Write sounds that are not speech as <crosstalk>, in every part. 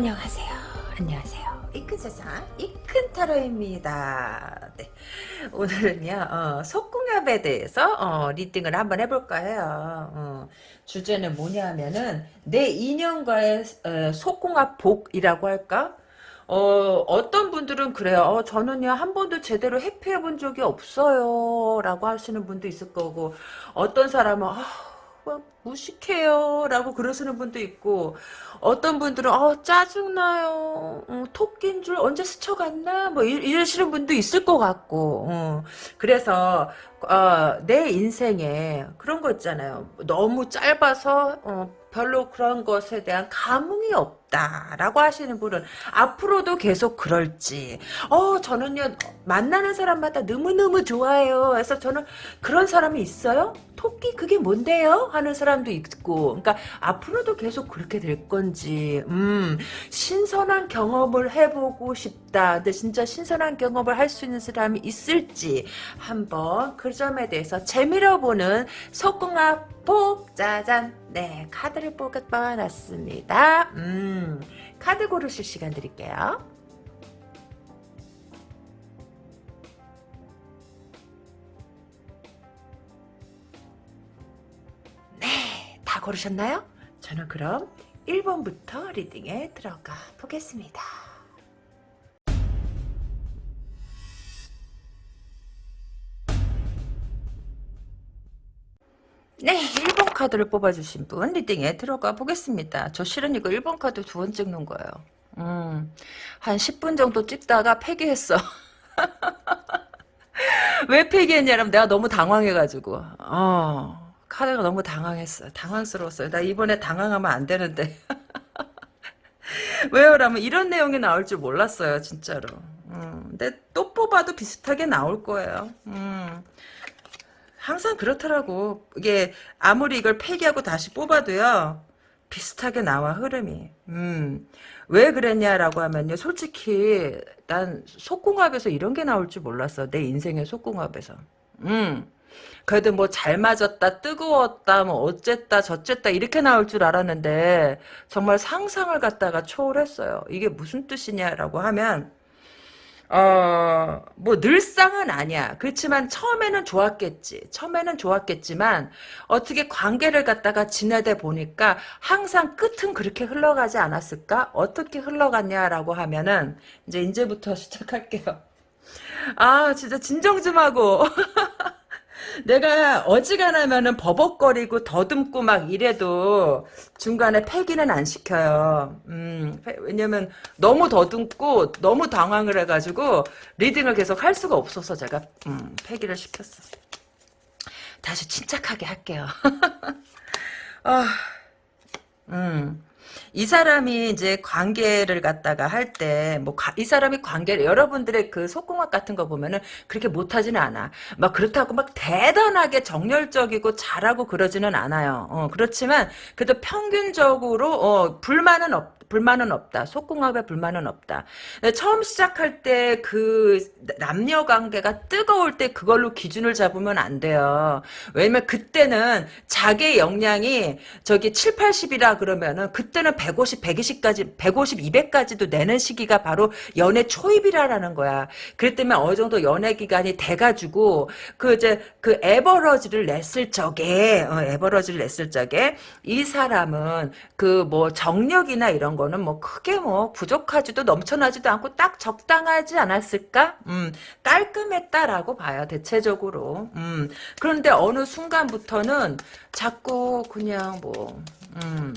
안녕하세요. 안녕하세요. 이 큰 세상 이 큰 타로입니다. 네. 오늘은요 어, 속궁합에 대해서 어, 리딩을 한번 해볼까 해요. 어, 주제는 뭐냐면은 내 인연과의 어, 속궁합 복이라고 할까? 어, 어떤 분들은 그래요. 어, 저는요, 한 번도 제대로 회피해 본 적이 없어요. 라고 하시는 분도 있을 거고, 어떤 사람은, 아, 뭐, 무식해요. 라고 그러시는 분도 있고, 어떤 분들은, 어, 짜증나요. 어, 토끼인 줄 언제 스쳐갔나? 뭐, 이, 러시는 분도 있을 것 같고, 어. 그래서, 어, 내 인생에 그런 거 있잖아요. 너무 짧아서, 어, 별로 그런 것에 대한 감흥이 없 다라고 하시는 분은 앞으로도 계속 그럴지. 어 저는요 만나는 사람마다 너무너무 좋아해요. 그래서 저는 그런 사람이 있어요? 토끼 그게 뭔데요? 하는 사람도 있고. 그러니까 앞으로도 계속 그렇게 될 건지. 음 신선한 경험을 해보고 싶다. 근데 진짜 신선한 경험을 할 수 있는 사람이 있을지 한번 그 점에 대해서 재미로 보는 속궁합 복 짜잔 네 카드를 뽑아 놨습니다. 음 카드 고르실 시간 드릴게요 네, 다 고르셨나요? 저는 그럼 1번부터 리딩에 들어가 보겠습니다. 네, 1번 카드를 뽑아주신 분 리딩에 들어가 보겠습니다. 저 실은 이거 1번 카드 두 번 찍는 거예요. 음, 한 10분 정도 찍다가 폐기했어. <laughs> 왜 폐기했냐면 내가 너무 당황해가지고. 어, 카드가 너무 당황했어요. 당황스러웠어요. 나 이번에 당황하면 안 되는데. <laughs> 왜요 라면 이런 내용이 나올 줄 몰랐어요. 진짜로. 음, 근데 또 뽑아도 비슷하게 나올 거예요. 음. 항상 그렇더라고. 이게 아무리 이걸 폐기하고 다시 뽑아도요. 비슷하게 나와 흐름이. 음. 왜 그랬냐라고 하면요. 솔직히 난 속궁합에서 이런 게 나올 줄 몰랐어. 내 인생의 속궁합에서. 음. 그래도 뭐 잘 맞았다, 뜨거웠다, 뭐 어쨌다, 저쨌다 이렇게 나올 줄 알았는데 정말 상상을 갖다가 초월했어요. 이게 무슨 뜻이냐라고 하면 어, 뭐, 늘상은 아니야. 그렇지만 처음에는 좋았겠지. 처음에는 좋았겠지만, 어떻게 관계를 갖다가 지내다 보니까 항상 끝은 그렇게 흘러가지 않았을까? 어떻게 흘러갔냐라고 하면은, 이제 이제부터 <laughs> 시작할게요. 아, 진짜 진정 좀 하고. <laughs> 내가 어지간하면은 버벅거리고 더듬고 막 이래도 중간에 폐기는 안 시켜요. 음, 왜냐면 너무 더듬고 너무 당황을 해가지고 리딩을 계속 할 수가 없어서 제가 음, 폐기를 시켰어. 다시 침착하게 할게요. <laughs> 아, 음. 이 사람이 이제 관계를 갖다가 할 때 뭐 이 사람이 관계를 여러분들의 그 속궁합 같은 거 보면은 그렇게 못하지는 않아. 막 그렇다고 막 대단하게 정열적이고 잘하고 그러지는 않아요. 어, 그렇지만 그래도 평균적으로 어, 불만은 없. 불만은 없다. 속궁합에 불만은 없다. 처음 시작할 때 그 남녀 관계가 뜨거울 때 그걸로 기준을 잡으면 안 돼요. 왜냐면 그때는 자기 역량이 저기 7, 80이라 그러면은 그때는 150, 120까지 150, 200까지도 내는 시기가 바로 연애 초입이라는 거야. 그랬 때문에 어느 정도 연애 기간이 돼 가지고 그 이제 그 에버러지를 냈을 적에 어, 에버러지를 냈을 적에 이 사람은 그 뭐 정력이나 이런 거는 뭐 크게 뭐 부족하지도 넘쳐나지도 않고 딱 적당하지 않았을까? 음, 깔끔했다라고 봐요, 대체적으로. 음, 그런데 어느 순간부터는 자꾸 그냥 뭐, 음,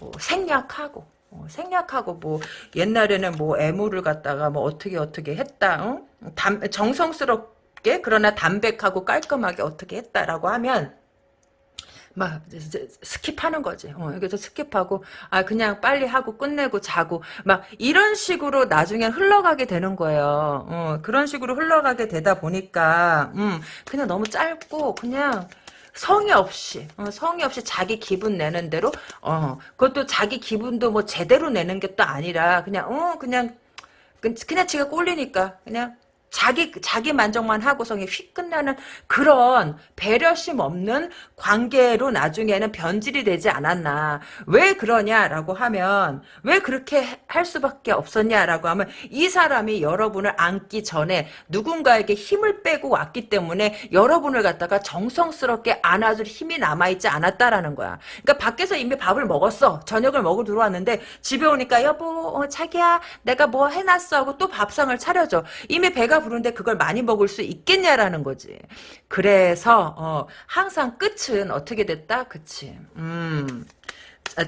뭐 생략하고, 어, 생략하고 뭐 옛날에는 뭐 애무를 갖다가 뭐 어떻게 어떻게 했다, 응? 담, 정성스럽게 그러나 담백하고 깔끔하게 어떻게 했다라고 하면 막 skip하는 거지. 어, 그래서 skip하고 아 그냥 빨리 하고 끝내고 자고 막 이런 식으로 나중에 흘러가게 되는 거예요. 어, 그런 식으로 흘러가게 되다 보니까 음, 그냥 너무 짧고 그냥 성의 없이 어, 성의 없이 자기 기분 내는 대로 어 그것도 자기 기분도 뭐 제대로 내는 게 또 아니라 그냥 어 그냥 그냥 지가 꼴리니까 그냥 자기 자기 만족만 하고성이 휙 끝나는 그런 배려심 없는 관계로 나중에는 변질이 되지 않았나. 왜 그러냐라고 하면 왜 그렇게 할 수밖에 없었냐라고 하면 이 사람이 여러분을 안기 전에 누군가에게 힘을 빼고 왔기 때문에 여러분을 갖다가 정성스럽게 안아줄 힘이 남아있지 않았다라는 거야. 그러니까 밖에서 이미 밥을 먹었어. 저녁을 먹으러 들어왔는데 집에 오니까 여보 어, 자기야 내가 뭐 해놨어 하고 또 밥상을 차려줘. 이미 배가 부른데 그걸 많이 먹을 수 있겠냐라는 거지. 그래서 어, 항상 끝은 어떻게 됐다? 그치. 음.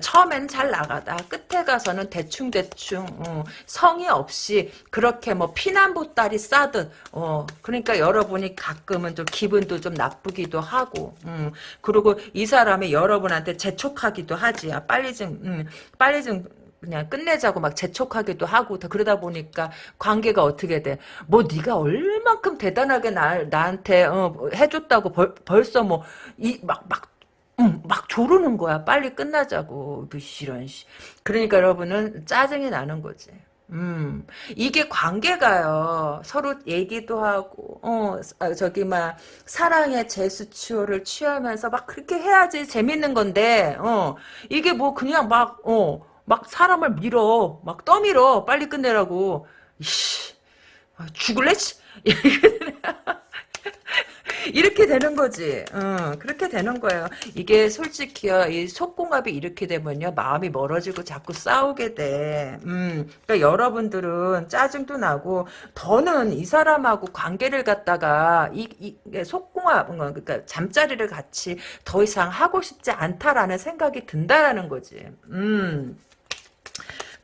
처음엔 잘 나가다 끝에 가서는 대충대충 어, 성의 없이 그렇게 뭐 피난보따리 싸듯 어, 그러니까 여러분이 가끔은 좀 기분도 좀 나쁘기도 하고 음, 그리고 이 사람이 여러분한테 재촉하기도 하지 아, 빨리 좀 음, 빨리 좀 그냥 끝내자고 막 재촉하기도 하고 그러다 보니까 관계가 어떻게 돼? 뭐 네가 얼만큼 대단하게 나, 나한테 어, 해줬다고 벌, 벌써 뭐 이 막 막 음, 막 조르는 거야. 빨리 끝나자고. 그 이런 씨. 그러니까 여러분은 짜증이 나는 거지. 음, 이게 관계가요. 서로 얘기도 하고, 어, 아, 저기, 막, 사랑의 제스처를 취하면서 막 그렇게 해야지 재밌는 건데, 어, 이게 뭐 그냥 막, 어, 막 사람을 밀어. 막 떠밀어. 빨리 끝내라고. 이씨. 아, 죽을래? <laughs> 이렇게 되는 거지. 어, 그렇게 되는 거예요. 이게 솔직히요, 이 속궁합이 이렇게 되면요, 마음이 멀어지고 자꾸 싸우게 돼. 음, 그러니까 여러분들은 짜증도 나고, 더는 이 사람하고 관계를 갖다가, 이, 이 속궁합, 그러니까 잠자리를 같이 더 이상 하고 싶지 않다라는 생각이 든다라는 거지. 음.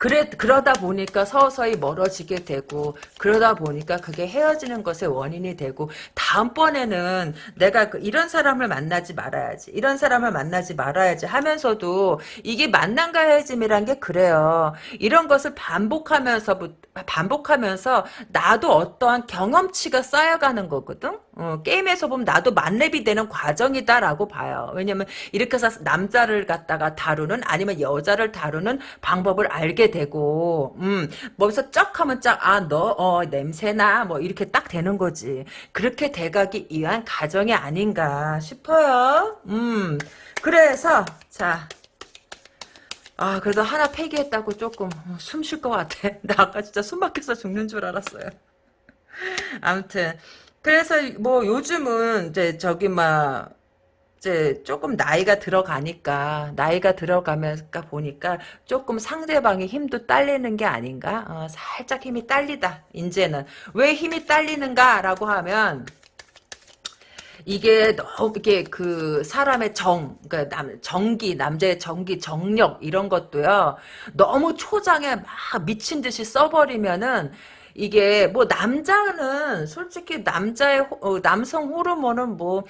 그래 그러다 보니까 서서히 멀어지게 되고 그러다 보니까 그게 헤어지는 것의 원인이 되고 다음번에는 내가 그 이런 사람을 만나지 말아야지 이런 사람을 만나지 말아야지 하면서도 이게 만남과 헤어짐이란 게 그래요. 이런 것을 반복하면서 반복하면서 나도 어떠한 경험치가 쌓여가는 거거든 어, 게임에서 보면 나도 만렙이 되는 과정이다라고 봐요. 왜냐면 이렇게 해서 남자를 갖다가 다루는 아니면 여자를 다루는 방법을 알게 되고 음, 뭐기서 쩍 하면 짝아너 어, 냄새나 뭐 이렇게 딱 되는 거지. 그렇게 돼가기 위한 과정이 아닌가 싶어요. 음, 그래서 자 아, 그래도 하나 폐기했다고 조금 숨 쉴 것 같아. <laughs> 나 아까 진짜 숨 막혀서 죽는 줄 알았어요. 아무튼 그래서 뭐 요즘은 이제 저기 막 이제 조금 나이가 들어가니까 나이가 들어가면서 보니까 조금 상대방의 힘도 딸리는 게 아닌가 어, 살짝 힘이 딸리다 이제는 왜 힘이 딸리는가라고 하면 이게 너무 이게 그 사람의 정, 그러니까 남, 정기, 남자의 정기, 정력 이런 것도요. 너무 초장에 막 미친 듯이 써버리면은 이게 뭐 남자는 솔직히 남자의 어, 남성 호르몬은 뭐뭐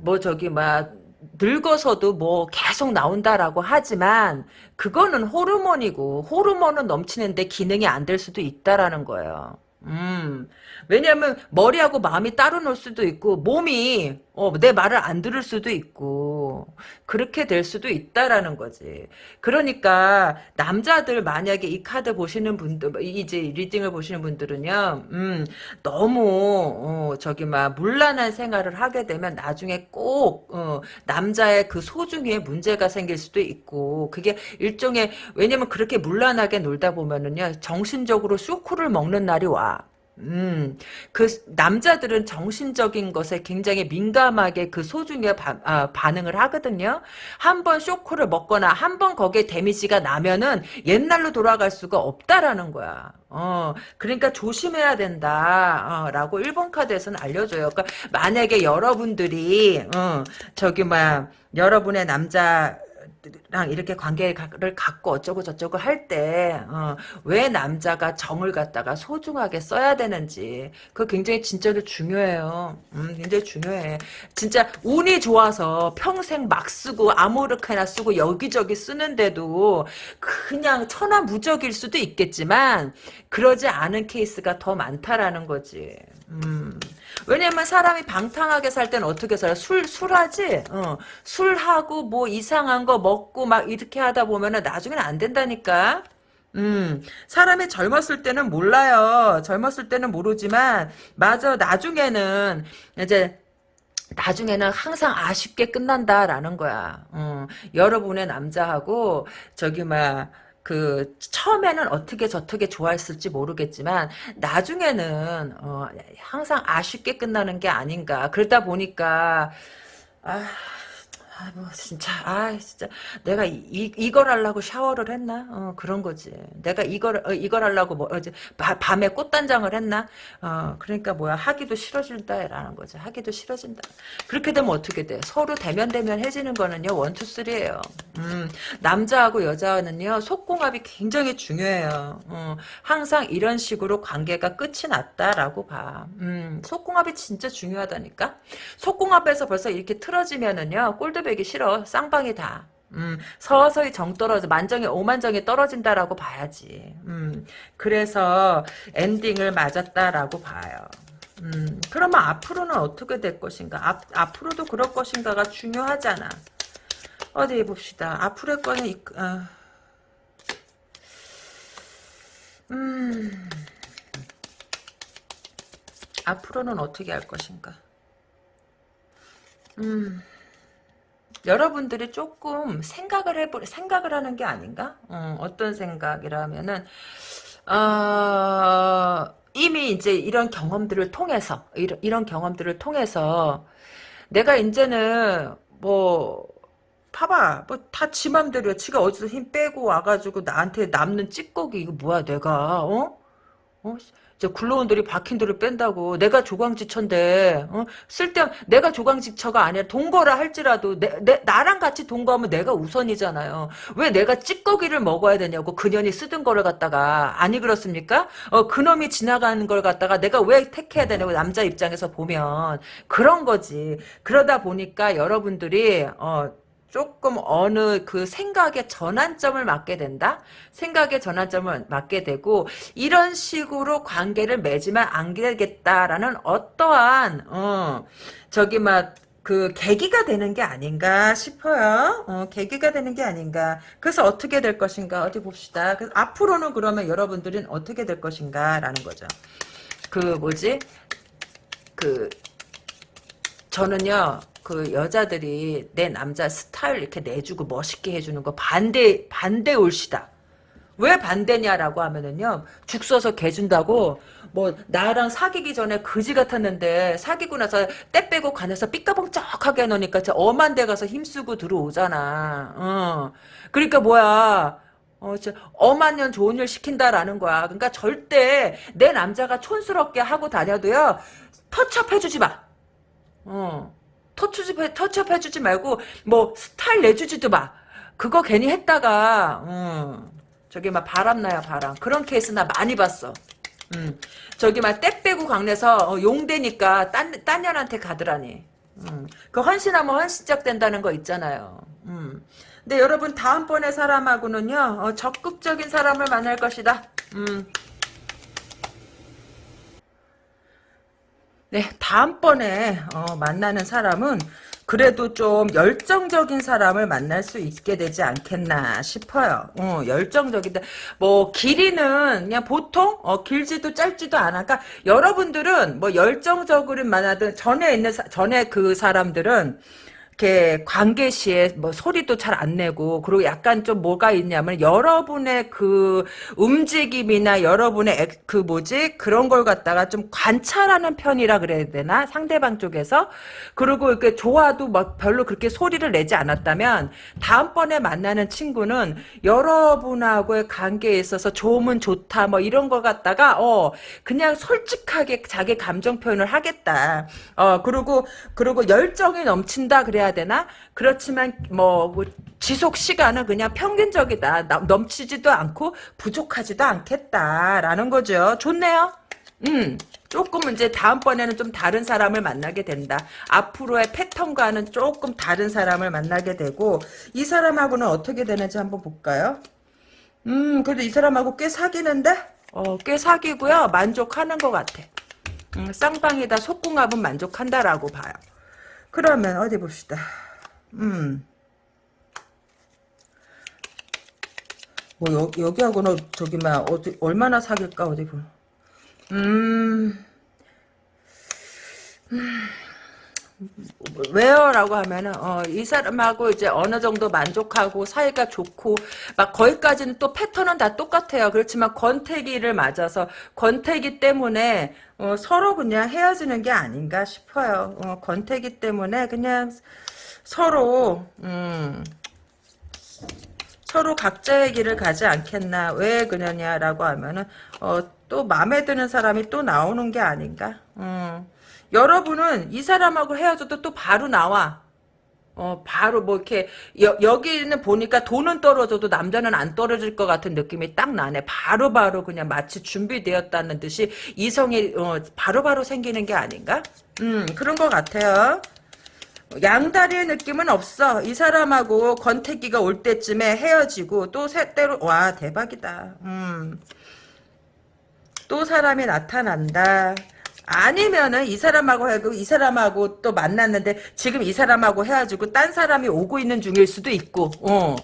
뭐 저기 막 늙어서도 뭐 계속 나온다라고 하지만 그거는 호르몬이고 호르몬은 넘치는데 기능이 안 될 수도 있다라는 거예요. 음. 왜냐하면 머리하고 마음이 따로 놀 수도 있고 몸이 어, 내 말을 안 들을 수도 있고 그렇게 될 수도 있다라는 거지. 그러니까 남자들 만약에 이 카드 보시는 분들 이제 리딩을 보시는 분들은요. 음, 너무 어, 저기 막 물란한 생활을 하게 되면 나중에 꼭 어, 남자의 그 소중에 문제가 생길 수도 있고 그게 일종의 왜냐면 그렇게 물란하게 놀다 보면은요 정신적으로 쇼크를 먹는 날이 와. 음, 그 남자들은 정신적인 것에 굉장히 민감하게 그 소중에 바, 아, 반응을 하거든요. 한 번 쇼크를 먹거나 한 번 거기에 데미지가 나면은 옛날로 돌아갈 수가 없다라는 거야. 어, 그러니까 조심해야 된다. 어, 라고 일본 카드에서는 알려줘요. 그러니까 만약에 여러분들이 어, 저기 막 여러분의 남자 랑 이렇게 관계를 갖고 어쩌고 저쩌고 할 때왜 어, 남자가 정을 갖다가 소중하게 써야 되는지 그 굉장히 진짜로 중요해요. 음, 굉장히 중요해. 진짜 운이 좋아서 평생 막 쓰고 아무렇게나 쓰고 여기저기 쓰는데도 그냥 천하무적일 수도 있겠지만 그러지 않은 케이스가 더 많다라는 거지. 음. 왜냐면 사람이 방탕하게 살 때는 어떻게 살아? 술, 술하지? 어. 술하고 뭐 이상한 거 먹고 막 이렇게 하다 보면은 나중에는 안 된다니까? 음, 사람이 젊었을 때는 몰라요. 젊었을 때는 모르지만, 맞아, 나중에는, 이제, 나중에는 항상 아쉽게 끝난다라는 거야. 어, 여러분의 남자하고, 저기, 막, 그, 처음에는 어떻게 저떻게 좋아했을지 모르겠지만, 나중에는, 어, 항상 아쉽게 끝나는 게 아닌가. 그러다 보니까, 아, 아, 뭐, 진짜, 아, 진짜, 내가 이, 이- 이걸 하려고 샤워를 했나? 어, 그런 거지. 내가 이걸, 어, 이걸 하려고 뭐, 어제, 바- 밤에 꽃단장을 했나? 어, 그러니까 뭐야, 하기도 싫어진다 라는 거지. 하기도 싫어진다. 그렇게 되면 어떻게 돼? 서로 데면데면 해지는 거는요, one two three예요 음, 남자하고 여자는요, 속궁합이 굉장히 중요해요. 어, 항상 이런 식으로 관계가 끝이 났다라고 봐. 음, 속궁합이 진짜 중요하다니까? 속궁합에서 벌써 이렇게 틀어지면은요, 꼴도 보기 싫어. 쌍방이다. 음, 서서히 정 떨어져, 만정이, 오만정이 떨어진다라고 봐야지. 음, 그래서 엔딩을 맞았다라고 봐요. 음, 그러면 앞으로는 어떻게 될 것인가? 앞, 앞으로도 그럴 것인가가 중요하잖아. 어디 봅시다. 앞으로의 거는, 이, 어. 음, 앞으로는 어떻게 할 것인가? 음, 여러분들이 조금 생각을 해보, 생각을 하는 게 아닌가? 어, 어떤 생각이라면은, 어, 이미 이제 이런 경험들을 통해서, 이런, 이런 경험들을 통해서, 내가 이제는, 뭐, 봐봐, 뭐, 다 지 맘대로야. 지가 어디서 힘 빼고 와가지고 나한테 남는 찌꺼기, 이거 뭐야, 내가, 어? 어? 이제 굴러온돌이 박힌 돌을 뺀다고 내가 조광지처인데 어? 쓸데 내가 조광지처가 아니라 동거라 할지라도 내, 내 나랑 같이 동거하면 내가 우선이잖아요. 왜 내가 찌꺼기를 먹어야 되냐고 그년이 쓰던 거를 갖다가 아니 그렇습니까? 어 그놈이 지나가는 걸 갖다가 내가 왜 택해야 되냐고 남자 입장에서 보면 그런 거지. 그러다 보니까 여러분들이 어 조금 어느 그 생각의 전환점을 맞게 된다? 생각의 전환점을 맞게 되고 이런 식으로 관계를 맺으면 안 되겠다라는 어떠한 어 저기 막 그 계기가 되는 게 아닌가 싶어요. 어, 계기가 되는 게 아닌가. 그래서 어떻게 될 것인가 어디 봅시다. 앞으로는 그러면 여러분들은 어떻게 될 것인가라는 거죠. 그 뭐지? 그 저는요, 그 여자들이 내 남자 스타일 이렇게 내주고 멋있게 해주는 거 반대, 반대 올시다. 왜 반대냐라고 하면은요, 죽 써서 개 준다고, 뭐, 나랑 사귀기 전에 그지 같았는데, 사귀고 나서 때 빼고 간에서 삐까벙쩍하게 해놓으니까 저 엄한 데 가서 힘쓰고 들어오잖아. 어. 그러니까 뭐야. 어, 저, 엄한 년 좋은 일 시킨다라는 거야. 그러니까 절대 내 남자가 촌스럽게 하고 다녀도요, 터치업 해주지 마. 어. 터치업, 터치업 해주지 말고, 뭐, 스타일 내주지도 마. 그거 괜히 했다가, 어, 저기 막 바람나요, 바람. 그런 케이스 나 많이 봤어. 음. 저기 막때 빼고 강내서 어, 용되니까 딴, 딴 년한테 가더라니. 음. 그 헌신하면 헌신짝 된다는 거 있잖아요. 음. 근데 여러분 다음번에 사람하고는요, 어, 적극적인 사람을 만날 것이다. 음. 네, 다음번에 어, 만나는 사람은 그래도 좀 열정적인 사람을 만날 수 있게 되지 않겠나 싶어요. 어, 열정적인데 뭐 길이는 그냥 보통 어, 길지도 짧지도 않아. 그러니까 여러분들은 뭐 열정적으로 만나든 전에 있는 사- 전에 그 사람들은 이렇게 관계 시에 뭐 소리도 잘 안 내고 그리고 약간 좀 뭐가 있냐면 여러분의 그 움직임이나 여러분의 액- 그 뭐지? 그런 걸 갖다가 좀 관찰하는 편이라 그래야 되나? 상대방 쪽에서? 그리고 이렇게 좋아도 막 별로 그렇게 소리를 내지 않았다면 다음번에 만나는 친구는 여러분하고의 관계에 있어서 좋으면 좋다 뭐 이런 걸 갖다가 어 그냥 솔직하게 자기 감정 표현을 하겠다. 어 그리고 그리고 열정이 넘친다 그래야 되나 그렇지만 뭐, 뭐 지속 시간은 그냥 평균적이다 나- 넘치지도 않고 부족하지도 않겠다라는 거죠 좋네요 음, 조금 이제 다음번에는 좀 다른 사람을 만나게 된다. 앞으로의 패턴과는 조금 다른 사람을 만나게 되고, 이 사람하고는 어떻게 되는지 한번 볼까요? 음, 그래도 이 사람하고 꽤 사귀는데? 어, 꽤 사귀고요. 만족하는 것 같아. 음, 쌍방이다 속궁합은 만족한다라고 봐요. 그러면 어디 봅시다. 음. 뭐 여, 여기하고는 저기 막 어디 얼마나 사귈까 어디 보. 음. 음. 왜요라고 하면은 어, 이 사람하고 이제 어느 정도 만족하고 사이가 좋고 막 거기까지는 또 패턴은 다 똑같아요. 그렇지만 권태기를 맞아서 권태기 때문에 어, 서로 그냥 헤어지는 게 아닌가 싶어요. 어, 권태기 때문에 그냥 서로 음, 서로 각자의 길을 가지 않겠나 왜 그러냐라고 하면은 어, 또 마음에 드는 사람이 또 나오는 게 아닌가. 음. 여러분은 이 사람하고 헤어져도 또 바로 나와. 어, 바로 뭐 이렇게 여, 여기는 보니까 돈은 떨어져도 남자는 안 떨어질 것 같은 느낌이 딱 나네. 바로바로 바로 그냥 마치 준비되었다는 듯이 이성이 어, 바로바로 바로 생기는 게 아닌가? 음, 그런 것 같아요. 양다리의 느낌은 없어. 이 사람하고 권태기가 올 때쯤에 헤어지고 또 새때로 와 대박이다. 음. 또 사람이 나타난다. 아니면은 이 사람하고 하고 이 사람하고 또 만났는데 지금 이 사람하고 헤어지고 딴 사람이 오고 있는 중일 수도 있고 어.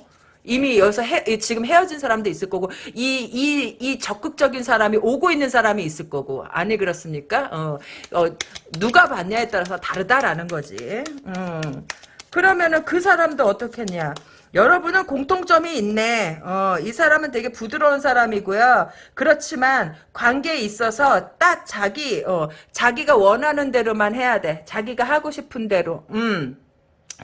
이미 여기서 헤, 지금 헤어진 사람도 있을 거고 이 이 이 적극적인 사람이 오고 있는 사람이 있을 거고 아니 그렇습니까? 어, 어 누가 봤냐에 따라서 다르다라는 거지. 음. 그러면은 그 사람도 어떻겠냐? 여러분은 공통점이 있네. 어, 이 사람은 되게 부드러운 사람이고요. 그렇지만 관계에 있어서 딱 자기 어, 자기가 원하는 대로만 해야 돼. 자기가 하고 싶은 대로. 음.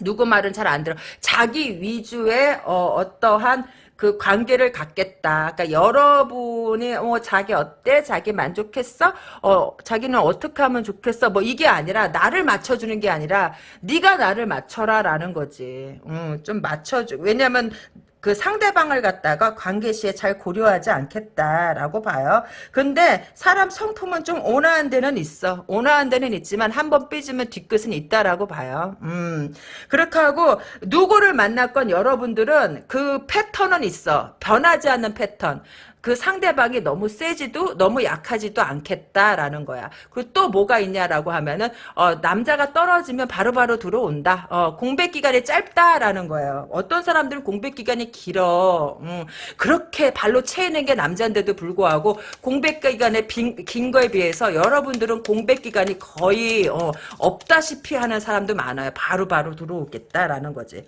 누구 말은 잘 안 들어. 자기 위주의 어, 어떠한 그 관계를 갖겠다. 그러니까 여러분이 어 자기 어때? 자기 만족했어? 어 자기는 어떻게 하면 좋겠어? 뭐 이게 아니라 나를 맞춰주는 게 아니라 네가 나를 맞춰라라는 거지. 음, 좀 맞춰줘. 왜냐면 그 상대방을 갖다가 관계시에 잘 고려하지 않겠다라고 봐요. 근데 사람 성품은 좀 온화한 데는 있어. 온화한 데는 있지만 한 번 삐지면 뒤끝은 있다라고 봐요. 음. 그렇게 하고 누구를 만났건 여러분들은 그 패턴은 있어. 변하지 않는 패턴. 그 상대방이 너무 세지도 너무 약하지도 않겠다라는 거야. 그리고 또 뭐가 있냐라고 하면은 어, 남자가 떨어지면 바로바로 바로 들어온다. 어, 공백 기간이 짧다라는 거예요. 어떤 사람들은 공백 기간이 길어. 음, 그렇게 발로 채이는 게 남자인데도 불구하고 공백 기간에 빈, 긴 거에 비해서 여러분들은 공백 기간이 거의 어, 없다시피 하는 사람도 많아요. 바로바로 바로 들어오겠다라는 거지.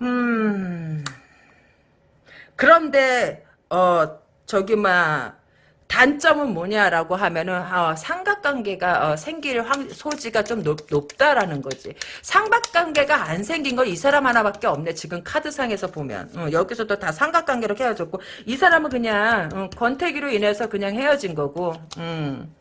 음. 그런데 어 저기 막 단점은 뭐냐라고 하면은 어, 삼각관계가 어, 생길 확, 소지가 좀 높, 다라는 거지. 삼각관계가 안 생긴 건 이 사람 하나밖에 없네. 지금 카드상에서 보면 어, 여기서도 다 삼각관계로 헤어졌고 이 사람은 그냥 어, 권태기로 인해서 그냥 헤어진 거고. 음.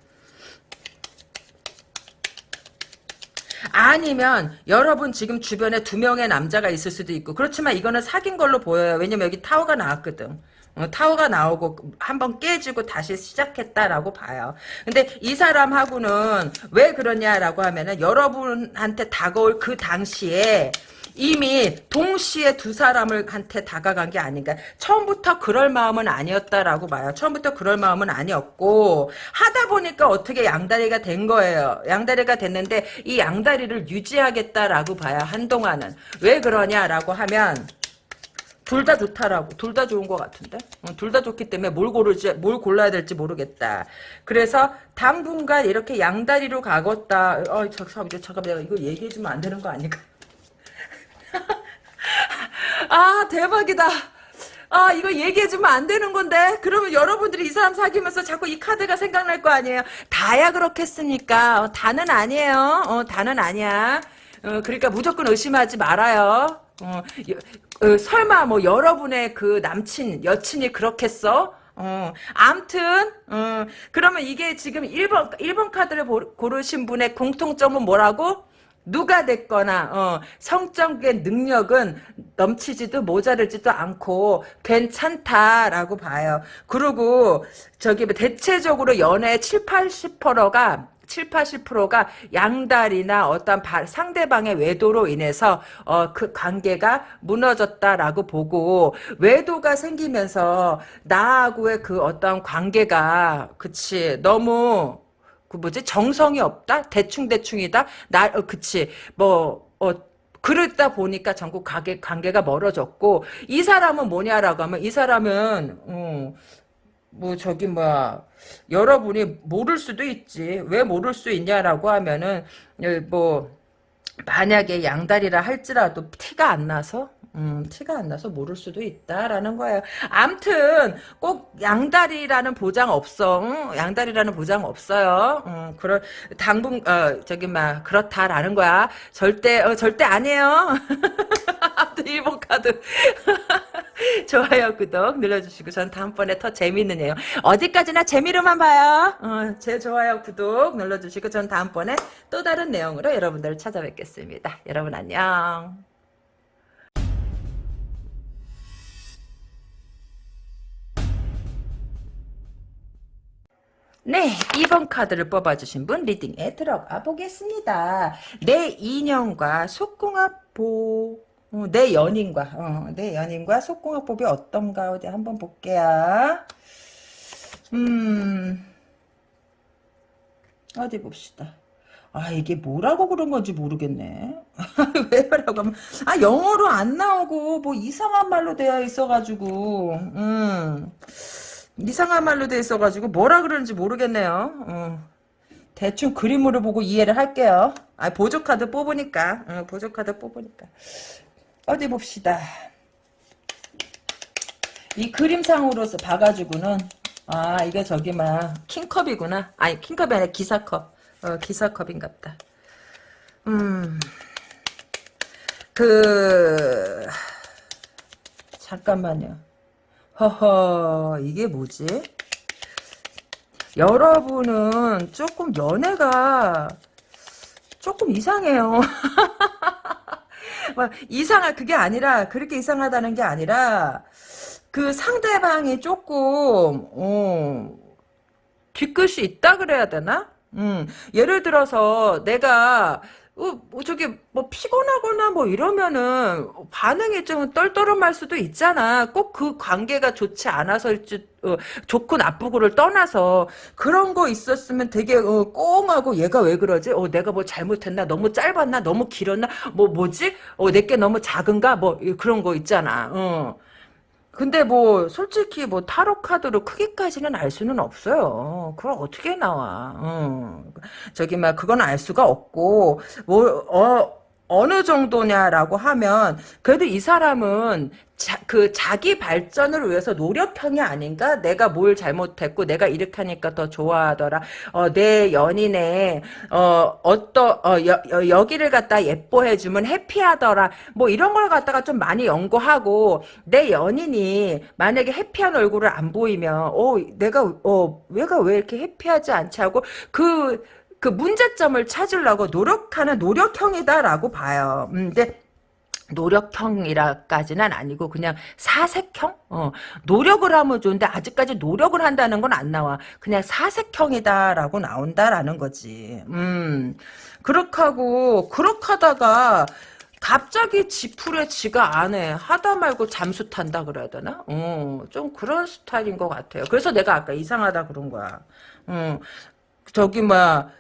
아니면 여러분 지금 주변에 두 명의 남자가 있을 수도 있고 그렇지만 이거는 사귄 걸로 보여요. 왜냐면 여기 타워가 나왔거든. 어, 타워가 나오고 한번 깨지고 다시 시작했다라고 봐요. 근데 이 사람하고는 왜 그러냐라고 하면은 여러분한테 다가올 그 당시에 이미 동시에 두 사람을 한테 다가간 게 아닌가. 처음부터 그럴 마음은 아니었다라고 봐요. 처음부터 그럴 마음은 아니었고 하다 보니까 어떻게 양다리가 된 거예요. 양다리가 됐는데 이 양다리를 유지하겠다라고 봐요. 한동안은. 왜 그러냐라고 하면 둘 다 좋다라고. 둘 다 좋은 것 같은데? 어, 둘다 좋기 때문에 뭘 고르지 뭘 골라야 될지 모르겠다. 그래서 당분간 이렇게 양다리로 가겠다. 어 잠깐 잠깐 내가 이거 얘기해주면 안 되는 거 아닐까 <laughs> 아 대박이다. 아 이거 얘기해주면 안 되는 건데? 그러면 여러분들이 이 사람 사귀면서 자꾸 이 카드가 생각날 거 아니에요? 다야 그렇겠습니까? 어, 다는 아니에요. 어, 다는 아니야. 어, 그러니까 무조건 의심하지 말아요. 어, 어, 설마 뭐 여러분의 그 남친 여친이 그렇겠어? 어, 암튼, 어, 그러면 이게 지금 1번, 1번 카드를 고르신 분의 공통점은 뭐라고? 누가 됐거나, 어, 성적인 능력은 넘치지도 모자르지도 않고 괜찮다라고 봐요. 그리고, 저기, 대체적으로 연애 7, 80%가 7, 80%가 양다리나 어떤 상대방의 외도로 인해서 어, 그 관계가 무너졌다라고 보고 외도가 생기면서 나하고의 그 어떤 관계가 그치 너무 그 뭐지? 정성이 없다? 대충 대충이다? 나 어, 그치. 뭐 어, 그러다 보니까 전국 관계, 관계가 멀어졌고 이 사람은 뭐냐라고 하면 이 사람은 어, 뭐 저기 뭐야 여러분이 모를 수도 있지. 왜 모를 수 있냐라고 하면은 예, 뭐 만약에 양다리라 할지라도 티가 안 나서 음, 티가 안 나서 모를 수도 있다라는 거예요. 암튼 꼭 양다리라는 보장 없어. 응? 양다리라는 보장 없어요. 음, 그럴 당분 어 저기 막 그렇다라는 거야. 절대 어, 절대 아니에요. <laughs> 아무튼 1번 카드 <laughs> 좋아요 구독 눌러주시고 전 다음번에 더 재밌는 내용 어디까지나 재미로만 봐요. 어, 제 좋아요 구독 눌러주시고 전 다음번에 또 다른 내용으로 여러분들을 찾아뵙겠습니다. 여러분 안녕. 네, 2번 카드를 뽑아주신 분 리딩에 들어가 보겠습니다. 내 인연과 속궁합보 어, 내 연인과 어, 내 연인과 속궁합법이 어떤가 어디 한번 볼게요. 음 어디 봅시다. 아 이게 뭐라고 그런 건지 모르겠네. <laughs> 왜라고 하면 아 영어로 안 나오고 뭐 이상한 말로 되어 있어가지고 음. 이상한 말로 돼 있어가지고 뭐라 그러는지 모르겠네요. 어. 대충 그림으로 보고 이해를 할게요. 아 보조 카드 뽑으니까 어, 보조 카드 뽑으니까 어디 봅시다. 이 그림상으로서 봐가지고는 아 이게 저기 막 킹컵이구나. 아니 킹컵이 아니라 기사컵. 어, 기사컵인갑다. 음. 그 잠깐만요. 허허 이게 뭐지? 여러분은 조금 연애가 조금 이상해요. <laughs> 이상할 그게 아니라 그렇게 이상하다는 게 아니라 그 상대방이 조금 어, 뒤끝이 있다 그래야 되나? 음, 예를 들어서 내가 어, 뭐 저기 뭐 피곤하거나 뭐 이러면은 반응이 좀 떨떠름할 수도 있잖아. 꼭 그 관계가 좋지 않아서일지 어, 좋고 나쁘고를 떠나서 그런 거 있었으면 되게 어, 꽁하고 얘가 왜 그러지? 어, 내가 뭐 잘못했나? 너무 짧았나? 너무 길었나? 뭐 뭐지? 어, 내게 너무 작은가? 뭐 그런 거 있잖아. 어. 근데 뭐 솔직히 뭐 타로 카드로 크기까지는 알 수는 없어요. 그걸 어떻게 나와? 어. 저기 막 그건 알 수가 없고 뭐 어. 어느 정도냐라고 하면 그래도 이 사람은 자, 그 자기 발전을 위해서 노력형이 아닌가? 내가 뭘 잘못했고 내가 이렇게 하니까 더 좋아하더라. 어, 내 연인의 어, 어떠 어, 여, 여, 기를 갖다 예뻐해 주면 해피하더라. 뭐 이런 걸 갖다가 좀 많이 연구하고 내 연인이 만약에 해피한 얼굴을 안 보이면 어 내가 어 얘가 왜 이렇게 해피하지 않지 하고 그 그 문제점을 찾으려고 노력하는 노력형이다라고 봐요. 음, 근데 노력형이라까지는 아니고 그냥 사색형? 어, 노력을 하면 좋은데 아직까지 노력을 한다는 건 안 나와. 그냥 사색형이다라고 나온다라는 거지. 음, 그렇게 하다가 갑자기 지풀에 지가 안 해. 하다 말고 잠수 탄다 그래야 되나? 어, 좀 그런 스타일인 것 같아요. 그래서 내가 아까 이상하다 그런 거야. 어, 저기 막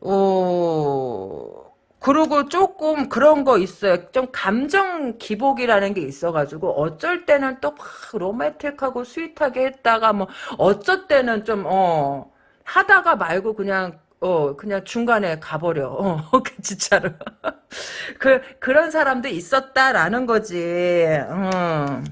어, 그리고 조금 그런 거 있어요. 좀 감정 기복이라는 게 있어가지고 어쩔 때는 또 막 로맨틱하고 스윗하게 했다가 뭐 어쩔 때는 좀 어 하다가 말고 그냥 어 그냥 중간에 가버려. 어 <laughs> 진짜로 <laughs> 그 그런 사람도 있었다라는 거지. 음.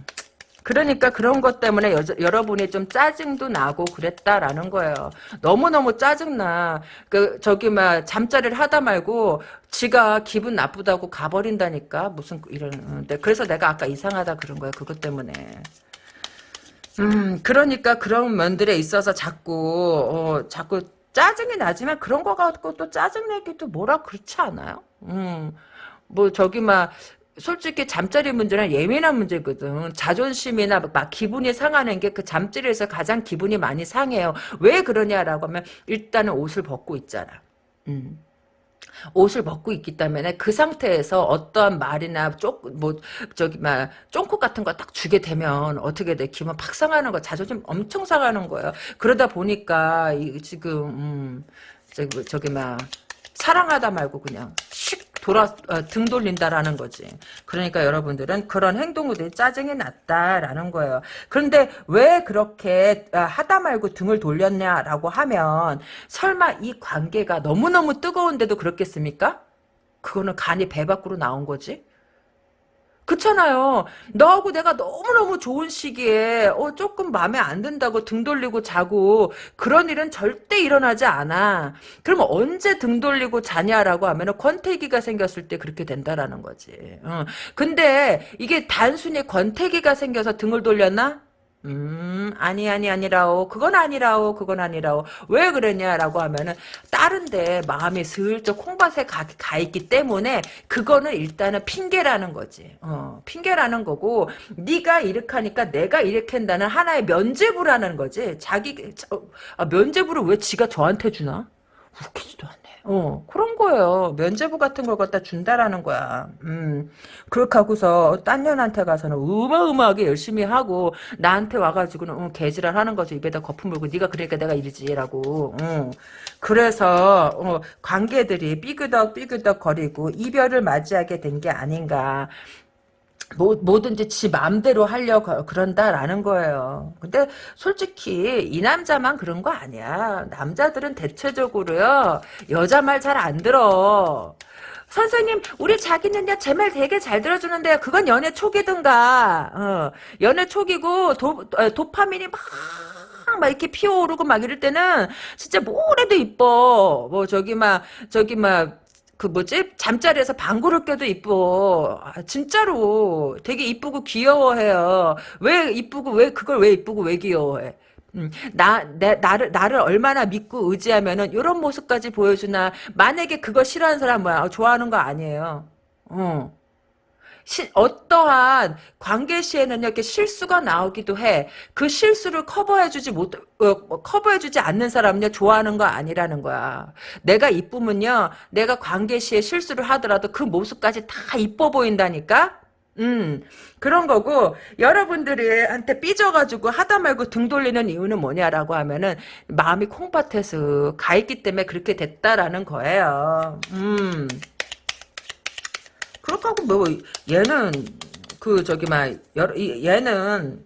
그러니까 그런 것 때문에 여, 여러분이 좀 짜증도 나고 그랬다라는 거예요. 너무너무 짜증나. 그, 저기, 막, 잠자리를 하다 말고, 지가 기분 나쁘다고 가버린다니까. 무슨, 이런, 데 그래서 내가 아까 이상하다 그런 거야. 그것 때문에. 음, 그러니까 그런 면들에 있어서 자꾸, 어, 자꾸 짜증이 나지만 그런 거 갖고 또 짜증내기도 뭐라 그렇지 않아요? 음, 뭐, 저기, 막, 솔직히 잠자리 문제는 예민한 문제거든. 자존심이나 막 기분이 상하는 게 그 잠자리에서 가장 기분이 많이 상해요. 왜 그러냐라고 하면 일단은 옷을 벗고 있잖아. 음. 옷을 벗고 있기 때문에 그 상태에서 어떠한 말이나 쪽뭐 저기 막 쫑코 같은 거 딱 주게 되면 어떻게 돼 기분 팍 상하는 거 자존심 엄청 상하는 거예요. 그러다 보니까 이 지금 음 저기 저기 막 사랑하다 말고 그냥 씩 돌아 어, 등 돌린다라는 거지. 그러니까 여러분들은 그런 행동들이 짜증이 났다라는 거예요. 그런데 왜 그렇게 아, 하다 말고 등을 돌렸냐라고 하면 설마 이 관계가 너무너무 뜨거운데도 그렇겠습니까? 그거는 간이 배 밖으로 나온 거지. 그렇잖아요. 너하고 내가 너무너무 좋은 시기에 어 조금 마음에 안 든다고 등 돌리고 자고 그런 일은 절대 일어나지 않아. 그럼 언제 등 돌리고 자냐라고 하면 은 권태기가 생겼을 때 그렇게 된다라는 거지. 어. 근데 이게 단순히 권태기가 생겨서 등을 돌렸나? 음, 아니, 아니, 아니라오. 그건 아니라오. 그건 아니라오. 왜 그러냐라고 하면은, 다른데 마음이 슬쩍 콩밭에 가, 가 있기 때문에, 그거는 일단은 핑계라는 거지. 어, 핑계라는 거고, 네가 이렇게 하니까 내가 이렇게 한다는 하나의 면죄부라는 거지. 자기, 어, 아, 면죄부를 왜 지가 저한테 주나? 웃기지도 않네. 어, 그런 거예요. 면제부 같은 걸 갖다 준다라는 거야. 음, 그렇게 하고서, 딴 년한테 가서는 어마어마하게 열심히 하고, 나한테 와가지고는, 어, 개지랄 하는 거지. 입에다 거품 물고, 네가 그러니까 내가 이러지라고. 어. 그래서, 어, 관계들이 삐그덕 삐그덕 거리고, 이별을 맞이하게 된 게 아닌가. 뭐, 뭐든지 지 마음대로 하려고 그런다라는 거예요. 근데 솔직히 이 남자만 그런 거 아니야. 남자들은 대체적으로요. 여자 말 잘 안 들어. 선생님, 우리 자기는요, 제 말 되게 잘 들어주는데요. 그건 연애 초기든가, 어, 연애 초기고, 도, 어, 도파민이 막, 막 이렇게 피어오르고 막 이럴 때는, 진짜 뭐래도 이뻐. 뭐, 저기 막, 저기 막, 그 뭐지 잠자리에서 방구를 껴도 이뻐 아, 진짜로 되게 이쁘고 귀여워해요 왜 이쁘고 왜 그걸 왜 이쁘고 왜 귀여워해 음, 나, 내, 나를, 나를 얼마나 믿고 의지하면은, 요런 모습까지 보여주나. 만약에 그거 싫어하는 사람 뭐야? 어, 좋아하는 거 아니에요. 어. 시, 어떠한 관계 시에는 이렇게 실수가 나오기도 해. 그 실수를 커버해주지 못, 어, 뭐 커버해주지 않는 사람은요, 좋아하는 거 아니라는 거야. 내가 이쁘면요, 내가 관계 시에 실수를 하더라도 그 모습까지 다 이뻐 보인다니까? 음, 그런 거고, 여러분들이 한테 삐져가지고 하다 말고 등 돌리는 이유는 뭐냐라고 하면은, 마음이 콩밭에서 가 있기 때문에 그렇게 됐다라는 거예요. 음. 그렇다고 뭐 얘는 그 저기 막 여러 얘는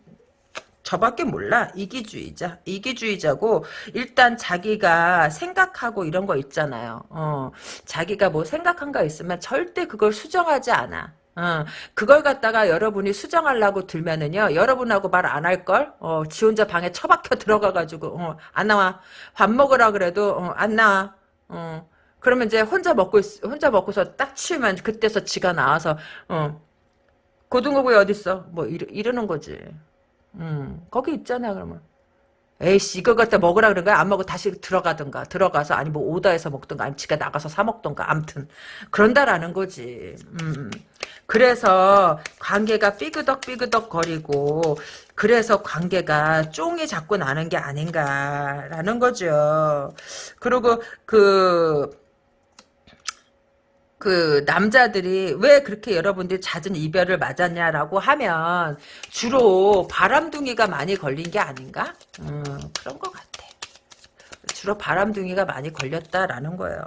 저밖에 몰라 이기주의자 이기주의자고 일단 자기가 생각하고 이런 거 있잖아요 어 자기가 뭐 생각한 거 있으면 절대 그걸 수정하지 않아 어, 그걸 갖다가 여러분이 수정하려고 들면은요, 여러분하고 말 안 할걸? 어, 지 혼자 방에 처박혀 들어가가지고, 어, 안 나와. 밥 먹으라 그래도, 어, 안 나와. 어, 그러면 이제 혼자 먹고 있, 혼자 먹고서 딱 치우면 그때서 지가 나와서 어 고등어구이 어딨어? 뭐 이러, 이러는 거지. 음 거기 있잖아 그러면. 에이씨 이거 갖다 먹으라 그런 거야 안 먹고 다시 들어가든가 들어가서 아니 뭐 오다해서 먹든가 아니 지가 나가서 사 먹든가 암튼 그런다라는 거지 음. 그래서 관계가 삐그덕 삐그덕 거리고 그래서 관계가 쫑이 자꾸 나는 게 아닌가라는 거죠 그리고 그 그 남자들이 왜 그렇게 여러분들이 잦은 이별을 맞았냐라고 하면 주로 바람둥이가 많이 걸린 게 아닌가? 음, 그런 것 같아. 주로 바람둥이가 많이 걸렸다라는 거예요.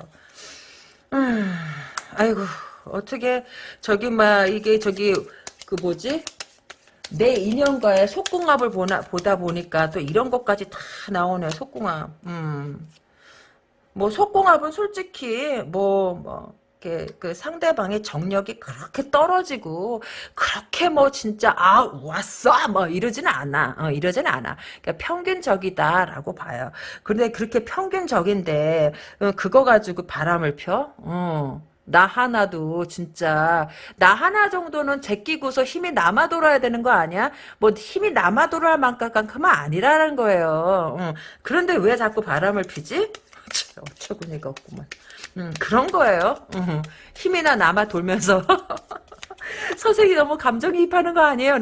음, 아이고 어떻게 저기 막 이게 저기 그 뭐지? 내 인연과의 속궁합을 보나, 보다 보니까 또 이런 것까지 다 나오네 속궁합. 음. 뭐 속궁합은 솔직히 뭐뭐 뭐, 이렇게 그 상대방의 정력이 그렇게 떨어지고 그렇게 뭐 진짜 아 왔어 뭐 이러지는 않아 어, 이러지는 않아 그러니까 평균적이다라고 봐요 그런데 그렇게 평균적인데 어, 그거 가지고 바람을 펴 어. 나 하나도 진짜 나 하나 정도는 제끼고서 힘이 남아 돌아야 되는 거 아니야? 뭐 힘이 남아 돌아야 만큼만 아니라는 거예요. 응. 그런데 왜 자꾸 바람을 피지? <laughs> 어처구니가 없구만. 음, 그런 거예요. 음, 힘이나 남아 돌면서 <laughs> 선생이 너무 감정이입하는 거 아니에요?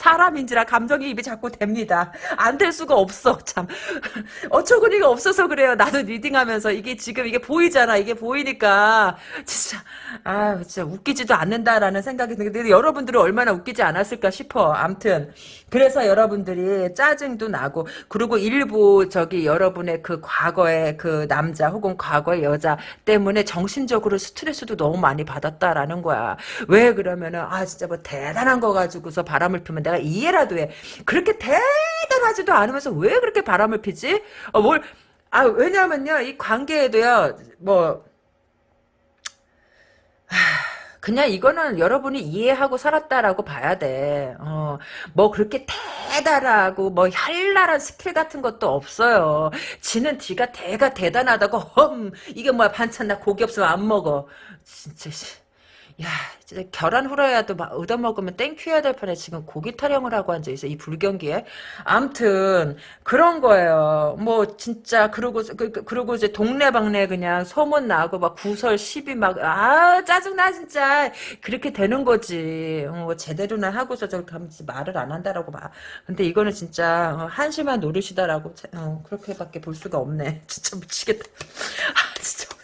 사람인지라 감정이입이 자꾸 됩니다. 안 될 수가 없어 참 <laughs> 어처구니가 없어서 그래요. 나도 리딩하면서 이게 지금 이게 보이잖아. 이게 보이니까 진짜 아 진짜 웃기지도 않는다라는 생각이 드는데 여러분들은 얼마나 웃기지 않았을까 싶어. 암튼 그래서 여러분들이 짜증도 나고 그리고 일부 저기 여러분의 그 과거의 그 남자 혹은 과거의 여자 때문에 정신적으로 스트레스도 너무 많이 받았다라는 거야. 왜 그러면은 아 진짜 뭐 대단한 거 가지고서 바람을 피면 내가 이해라도 해. 그렇게 대단하지도 않으면서 왜 그렇게 바람을 피지? 어, 뭘 아, 왜냐면요, 이 관계에도요, 뭐, 하, 그냥 이거는 여러분이 이해하고 살았다라고 봐야 돼. 어, 뭐 그렇게 대단하고 뭐 현란한 스킬 같은 것도 없어요. 지는 뒤가 대가 대단하다고 험 이게 뭐야 반찬 나 고기 없으면 안 먹어. 진짜 야, 진짜 계란 후라이라도 막 얻어먹으면 thank you 해야 될 판에 지금 고기 타령을 하고 앉아있어, 이 불경기에. 암튼, 그런 거예요. 뭐, 진짜, 그러고, 그, 그, 그러고 이제 동네방네 그냥 소문 나고 막 구설 시비 막, 아, 짜증나, 진짜. 그렇게 되는 거지. 어, 뭐 제대로나 하고서 저렇게 하면 말을 안 한다라고 봐. 근데 이거는 진짜, 어, 한심한 노릇이다라고, 어, 그렇게밖에 볼 수가 없네. <laughs> 진짜 미치겠다. <laughs> 아, 진짜.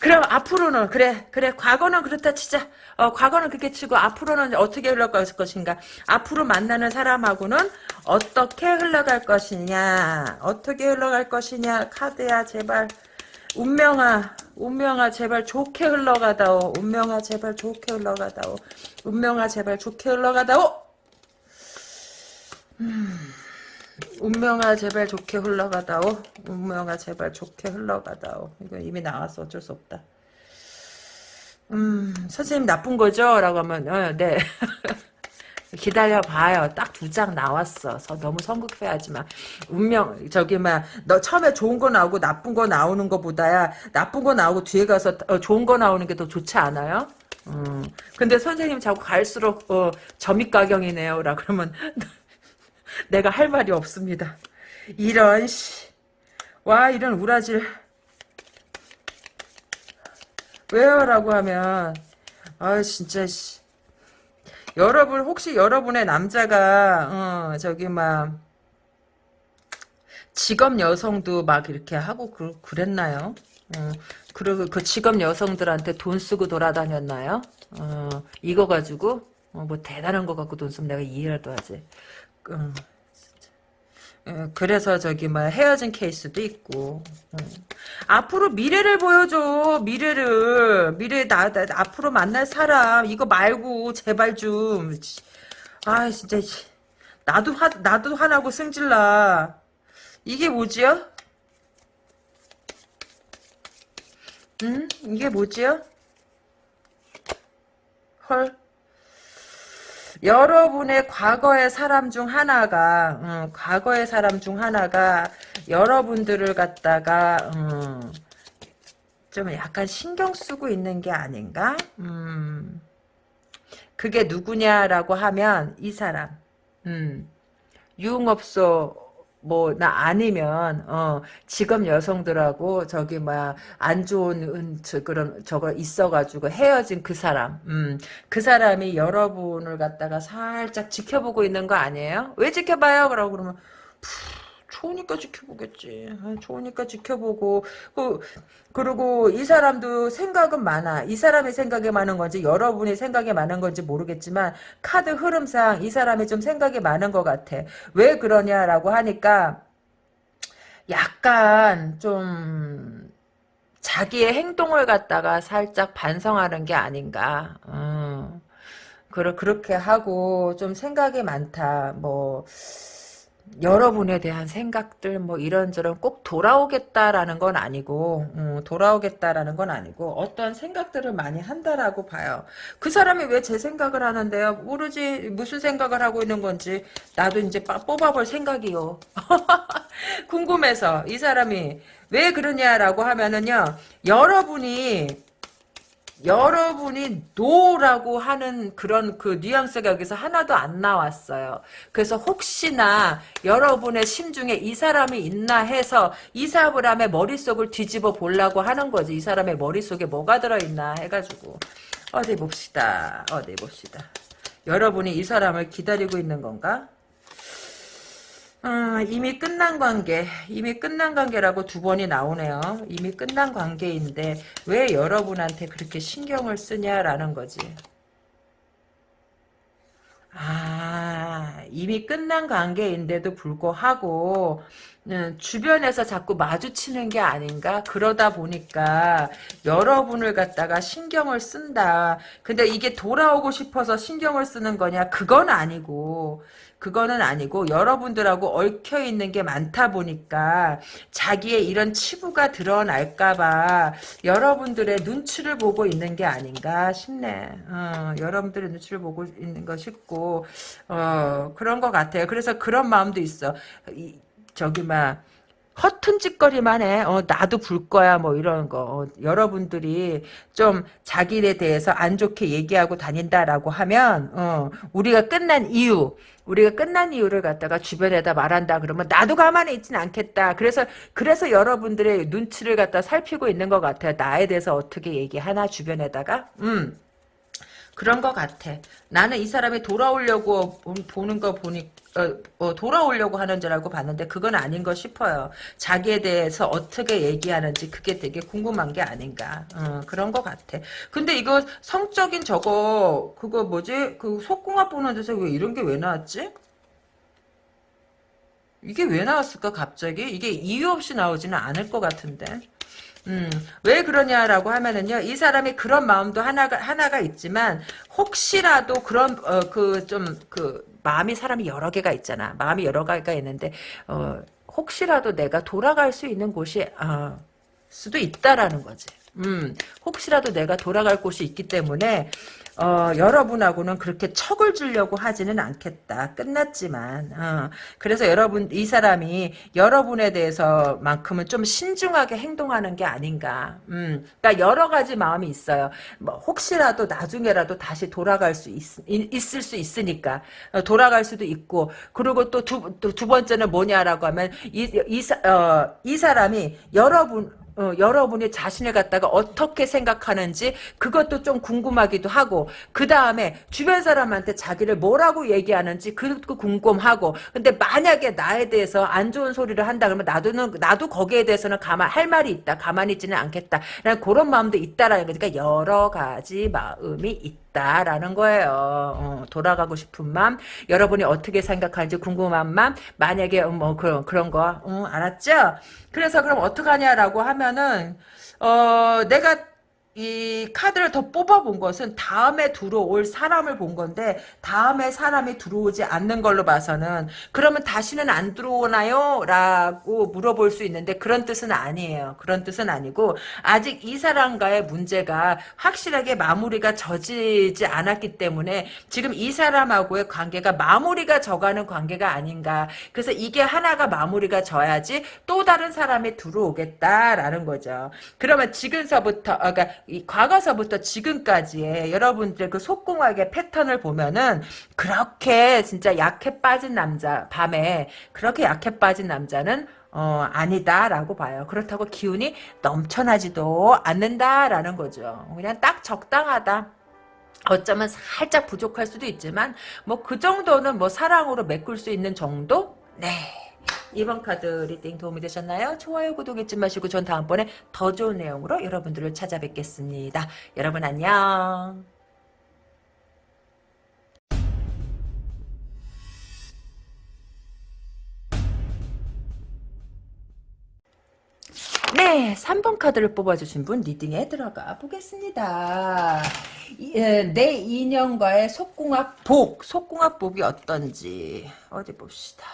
그럼 앞으로는 그래 그래 과거는 그렇다 치자. 어 과거는 그렇게 치고 앞으로는 어떻게 흘러갈 것인가? 앞으로 만나는 사람하고는 어떻게 흘러갈 것이냐? 어떻게 흘러갈 것이냐? 카드야 제발. 운명아 운명아 제발 좋게 흘러가다오. 운명아 제발 좋게 흘러가다오. 운명아 제발 좋게 흘러가다오. 음. 운명아 제발 좋게 흘러가다오. 운명아 제발 좋게 흘러가다오. 이거 이미 나왔어 어쩔 수 없다. 음 선생님 나쁜 거죠? 라고 하면 어, 네. <laughs> 기다려봐요. 딱 두 장 나왔어. 너무 성급해하지 마. 운명 저기 막너 처음에 좋은 거 나오고 나쁜 거 나오는 거보다야 나쁜 거 나오고 뒤에 가서 어, 좋은 거 나오는 게 더 좋지 않아요? 음. 근데 선생님 자꾸 갈수록 어, 점입가경이네요. 라 그러면 내가 할 말이 없습니다. 이런 씨. 와 이런 우라질. 왜요? 라고 하면 아 진짜 씨. 여러분 혹시 여러분의 남자가 어, 저기 막 직업 여성도 막 이렇게 하고 그, 그랬나요? 어, 그리고 그 직업 여성들한테 돈 쓰고 돌아다녔나요? 어, 이거 가지고 어, 뭐 대단한 거 갖고 돈 쓰면 내가 이해라도 하지. 어, 예, 그래서 저기 뭐 헤어진 케이스도 있고. 어. 앞으로 미래를 보여줘 미래를. 미래 나, 나, 앞으로 만날 사람. 이거 말고 제발 좀아 진짜 나도 화 나도 화나고 승질나. 이게 뭐지요? 응? 이게 뭐지요? 헐 여러분의 과거의 사람 중 하나가 음, 과거의 사람 중 하나가 여러분들을 갖다가 음, 좀 약간 신경 쓰고 있는 게 아닌가? 음, 그게 누구냐라고 하면 이 사람. 음, 유흥업소 뭐 나 아니면 어 직업 여성들하고 저기 뭐야 안 좋은 저, 그런 저거 있어가지고 헤어진 그 사람 음 그 사람이 여러분을 갖다가 살짝 지켜보고 있는 거 아니에요? 왜 지켜봐요? 그러고 그러면 좋으니까 지켜보겠지. 아, 좋으니까 지켜보고 그 그리고 이 사람도 생각은 많아. 이 사람의 생각이 많은 건지 여러분이 생각이 많은 건지 모르겠지만 카드 흐름상 이 사람이 좀 생각이 많은 것 같아. 왜 그러냐라고 하니까 약간 좀 자기의 행동을 갖다가 살짝 반성하는 게 아닌가. 음. 그렇게 하고 좀 생각이 많다. 뭐 여러분에 대한 생각들 뭐 이런저런 꼭 돌아오겠다라는 건 아니고 음, 돌아오겠다라는 건 아니고 어떤 생각들을 많이 한다라고 봐요. 그 사람이 왜 제 생각을 하는데요? 모르지 무슨 생각을 하고 있는 건지 나도 이제 뽑아볼 생각이요. <laughs> 궁금해서 이 사람이 왜 그러냐라고 하면은요. 여러분이 여러분이 노라고 하는 그런 그 뉘앙스가 여기서 하나도 안 나왔어요. 그래서 혹시나 여러분의 심중에 이 사람이 있나 해서 이 사람의 머릿속을 뒤집어 보려고 하는 거지. 이 사람의 머릿속에 뭐가 들어있나 해가지고 어디 봅시다. 어디 봅시다. 여러분이 이 사람을 기다리고 있는 건가? 아, 이미 끝난 관계, 이미 끝난 관계라고 두 번이 나오네요. 이미 끝난 관계인데 왜 여러분한테 그렇게 신경을 쓰냐라는 거지. 아, 이미 끝난 관계인데도 불구하고 음, 주변에서 자꾸 마주치는 게 아닌가? 그러다 보니까 여러분을 갖다가 신경을 쓴다. 근데 이게 돌아오고 싶어서 신경을 쓰는 거냐? 그건 아니고 그거는 아니고 여러분들하고 얽혀 있는 게 많다 보니까 자기의 이런 치부가 드러날까봐 여러분들의 눈치를 보고 있는 게 아닌가 싶네. 어, 여러분들의 눈치를 보고 있는 거 싶고 어, 그런 것 같아요. 그래서 그런 마음도 있어. 이, 저기 막 허튼 짓거리만 해. 어, 나도 불 거야. 뭐 이런 거. 어, 여러분들이 좀 자기에 대해서 안 좋게 얘기하고 다닌다라고 하면 어, 우리가 끝난 이유 우리가 끝난 이유를 갖다가 주변에다 말한다 그러면 나도 가만히 있진 않겠다. 그래서 그래서 여러분들의 눈치를 갖다 살피고 있는 것 같아요. 나에 대해서 어떻게 얘기하나 주변에다가. 음. 그런 것 같아. 나는 이 사람이 돌아오려고 보는 거 보니 어, 어, 돌아오려고 하는 줄 알고 봤는데 그건 아닌 거 싶어요. 자기에 대해서 어떻게 얘기하는지 그게 되게 궁금한 게 아닌가. 어, 그런 것 같아. 근데 이거 성적인 저거 그거 뭐지? 그 속궁합 보는 데서 왜 이런 게 왜 나왔지? 이게 왜 나왔을까 갑자기? 이게 이유 없이 나오지는 않을 것 같은데. 음, 왜 그러냐라고 하면은요, 이 사람이 그런 마음도 하나가, 하나가 있지만, 혹시라도 그런, 어, 그, 좀, 그, 마음이 사람이 여러 개가 있잖아. 마음이 여러 개가 있는데, 어, 혹시라도 내가 돌아갈 수 있는 곳이, 어, 수도 있다라는 거지. 음, 혹시라도 내가 돌아갈 곳이 있기 때문에, 어, 여러분하고는 그렇게 척을 주려고 하지는 않겠다. 끝났지만. 어, 그래서 여러분, 이 사람이 여러분에 대해서만큼은 좀 신중하게 행동하는 게 아닌가. 음, 그러니까 여러 가지 마음이 있어요. 뭐, 혹시라도 나중에라도 다시 돌아갈 수 있, 있을 수 있으니까. 어, 돌아갈 수도 있고. 그리고 또 두, 또두 번째는 뭐냐라고 하면, 이, 이, 어, 이 사람이 여러분, 어, 여러분이 자신을 갖다가 어떻게 생각하는지 그것도 좀 궁금하기도 하고 그 다음에 주변 사람한테 자기를 뭐라고 얘기하는지 그것도 궁금하고 근데 만약에 나에 대해서 안 좋은 소리를 한다 그러면 나도는 나도 거기에 대해서는 가만 할 말이 있다 가만히 있지는 않겠다 그런 마음도 있다라는 거니까 여러 가지 마음이 있다. 라는 거예요. 어, 돌아가고 싶은 마음, 여러분이 어떻게 생각하는지 궁금한 마음, 만약에 뭐 그런 그런 거, 어, 알았죠? 그래서 그럼 어떡하냐라고 하면은 어 내가 이 카드를 더 뽑아본 것은 다음에 들어올 사람을 본 건데 다음에 사람이 들어오지 않는 걸로 봐서는 그러면 다시는 안 들어오나요? 라고 물어볼 수 있는데 그런 뜻은 아니에요. 그런 뜻은 아니고 아직 이 사람과의 문제가 확실하게 마무리가 져지지 않았기 때문에 지금 이 사람하고의 관계가 마무리가 져가는 관계가 아닌가. 그래서 이게 하나가 마무리가 져야지 또 다른 사람이 들어오겠다라는 거죠. 그러면 지금서부터 아, 그러니까 이 과거서부터 지금까지의 여러분들의 그 속궁합의 패턴을 보면은 그렇게 진짜 약해 빠진 남자 밤에 그렇게 약해 빠진 남자는 어, 아니다라고 봐요. 그렇다고 기운이 넘쳐나지도 않는다라는 거죠. 그냥 딱 적당하다. 어쩌면 살짝 부족할 수도 있지만 뭐 그 정도는 뭐 사랑으로 메꿀 수 있는 정도? 네. 이번 카드 reading 도움이 되셨나요? 좋아요, 구독 잊지 마시고 전 다음번에 더 좋은 내용으로 여러분들을 찾아뵙겠습니다. 여러분 안녕. 네, 3번 카드를 뽑아주신 분 리딩에 들어가 보겠습니다. 예, 내 인연과의 속궁합 복, 속궁합 복이 어떤지 어디 봅시다.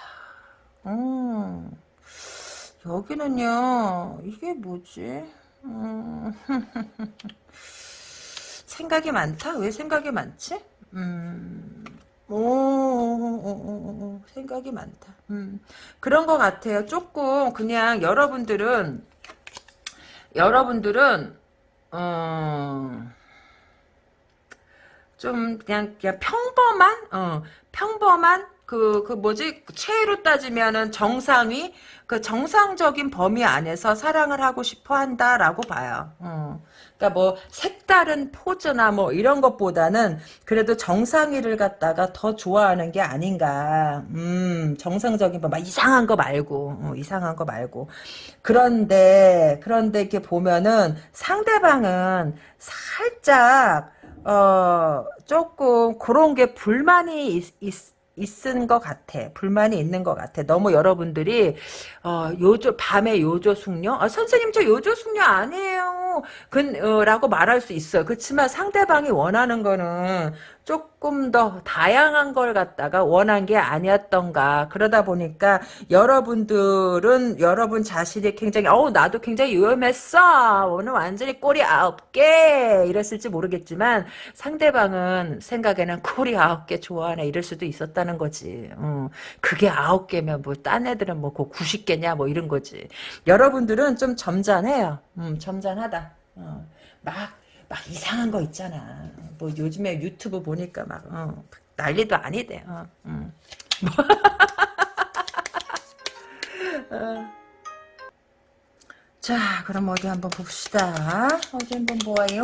음, 여기는요, 이게 뭐지? 음, <laughs> 생각이 많다? 왜 생각이 많지? 음, 오, 오, 오, 오 생각이 많다. 음, 그런 것 같아요. 조금, 그냥 여러분들은, 여러분들은, 어, 좀, 그냥, 그냥 평범한, 어, 평범한 그, 그 뭐지, 체로 따지면은 정상이, 그 정상적인 범위 안에서 사랑을 하고 싶어 한다라고 봐요. 어. 그러니까 뭐 색다른 포즈나 뭐 이런 것보다는 그래도 정상이를 갖다가 더 좋아하는 게 아닌가. 음, 정상적인 뭐 막 이상한 거 말고, 어, 이상한 거 말고. 그런데 그런데 이렇게 보면은 상대방은 살짝 어 조금 그런 게 불만이 있, 있 있은 것 같아. 불만이 있는 것 같아. 너무 여러분들이 어, 요조 밤에 요조 숙녀? 아, 선생님 저 요조 숙녀 아니에요. 그, 어, 라고 말할 수 있어요. 그렇지만 상대방이 원하는 거는 조금 더 다양한 걸 갖다가 원한 게 아니었던가. 그러다 보니까 여러분들은 여러분 자신이 굉장히 어우 나도 굉장히 위험했어. 오늘 완전히 꼬리 아홉 개 이랬을지 모르겠지만 상대방은 생각에는 꼬리 아홉 개 좋아하네 이럴 수도 있었다는 거지. 어, 그게 아홉 개면 뭐 딴 애들은 뭐그 90개냐 뭐 이런 거지. 여러분들은 좀 점잖해요. 음, 점잖하다. 어, 막, 막 이상한 거 있잖아. 뭐 요즘에 유튜브 보니까 막, 어, 난리도 아니대. 어, 음. <laughs> 어. 자, 그럼 어디 한번 봅시다. 어디 한번 보아요.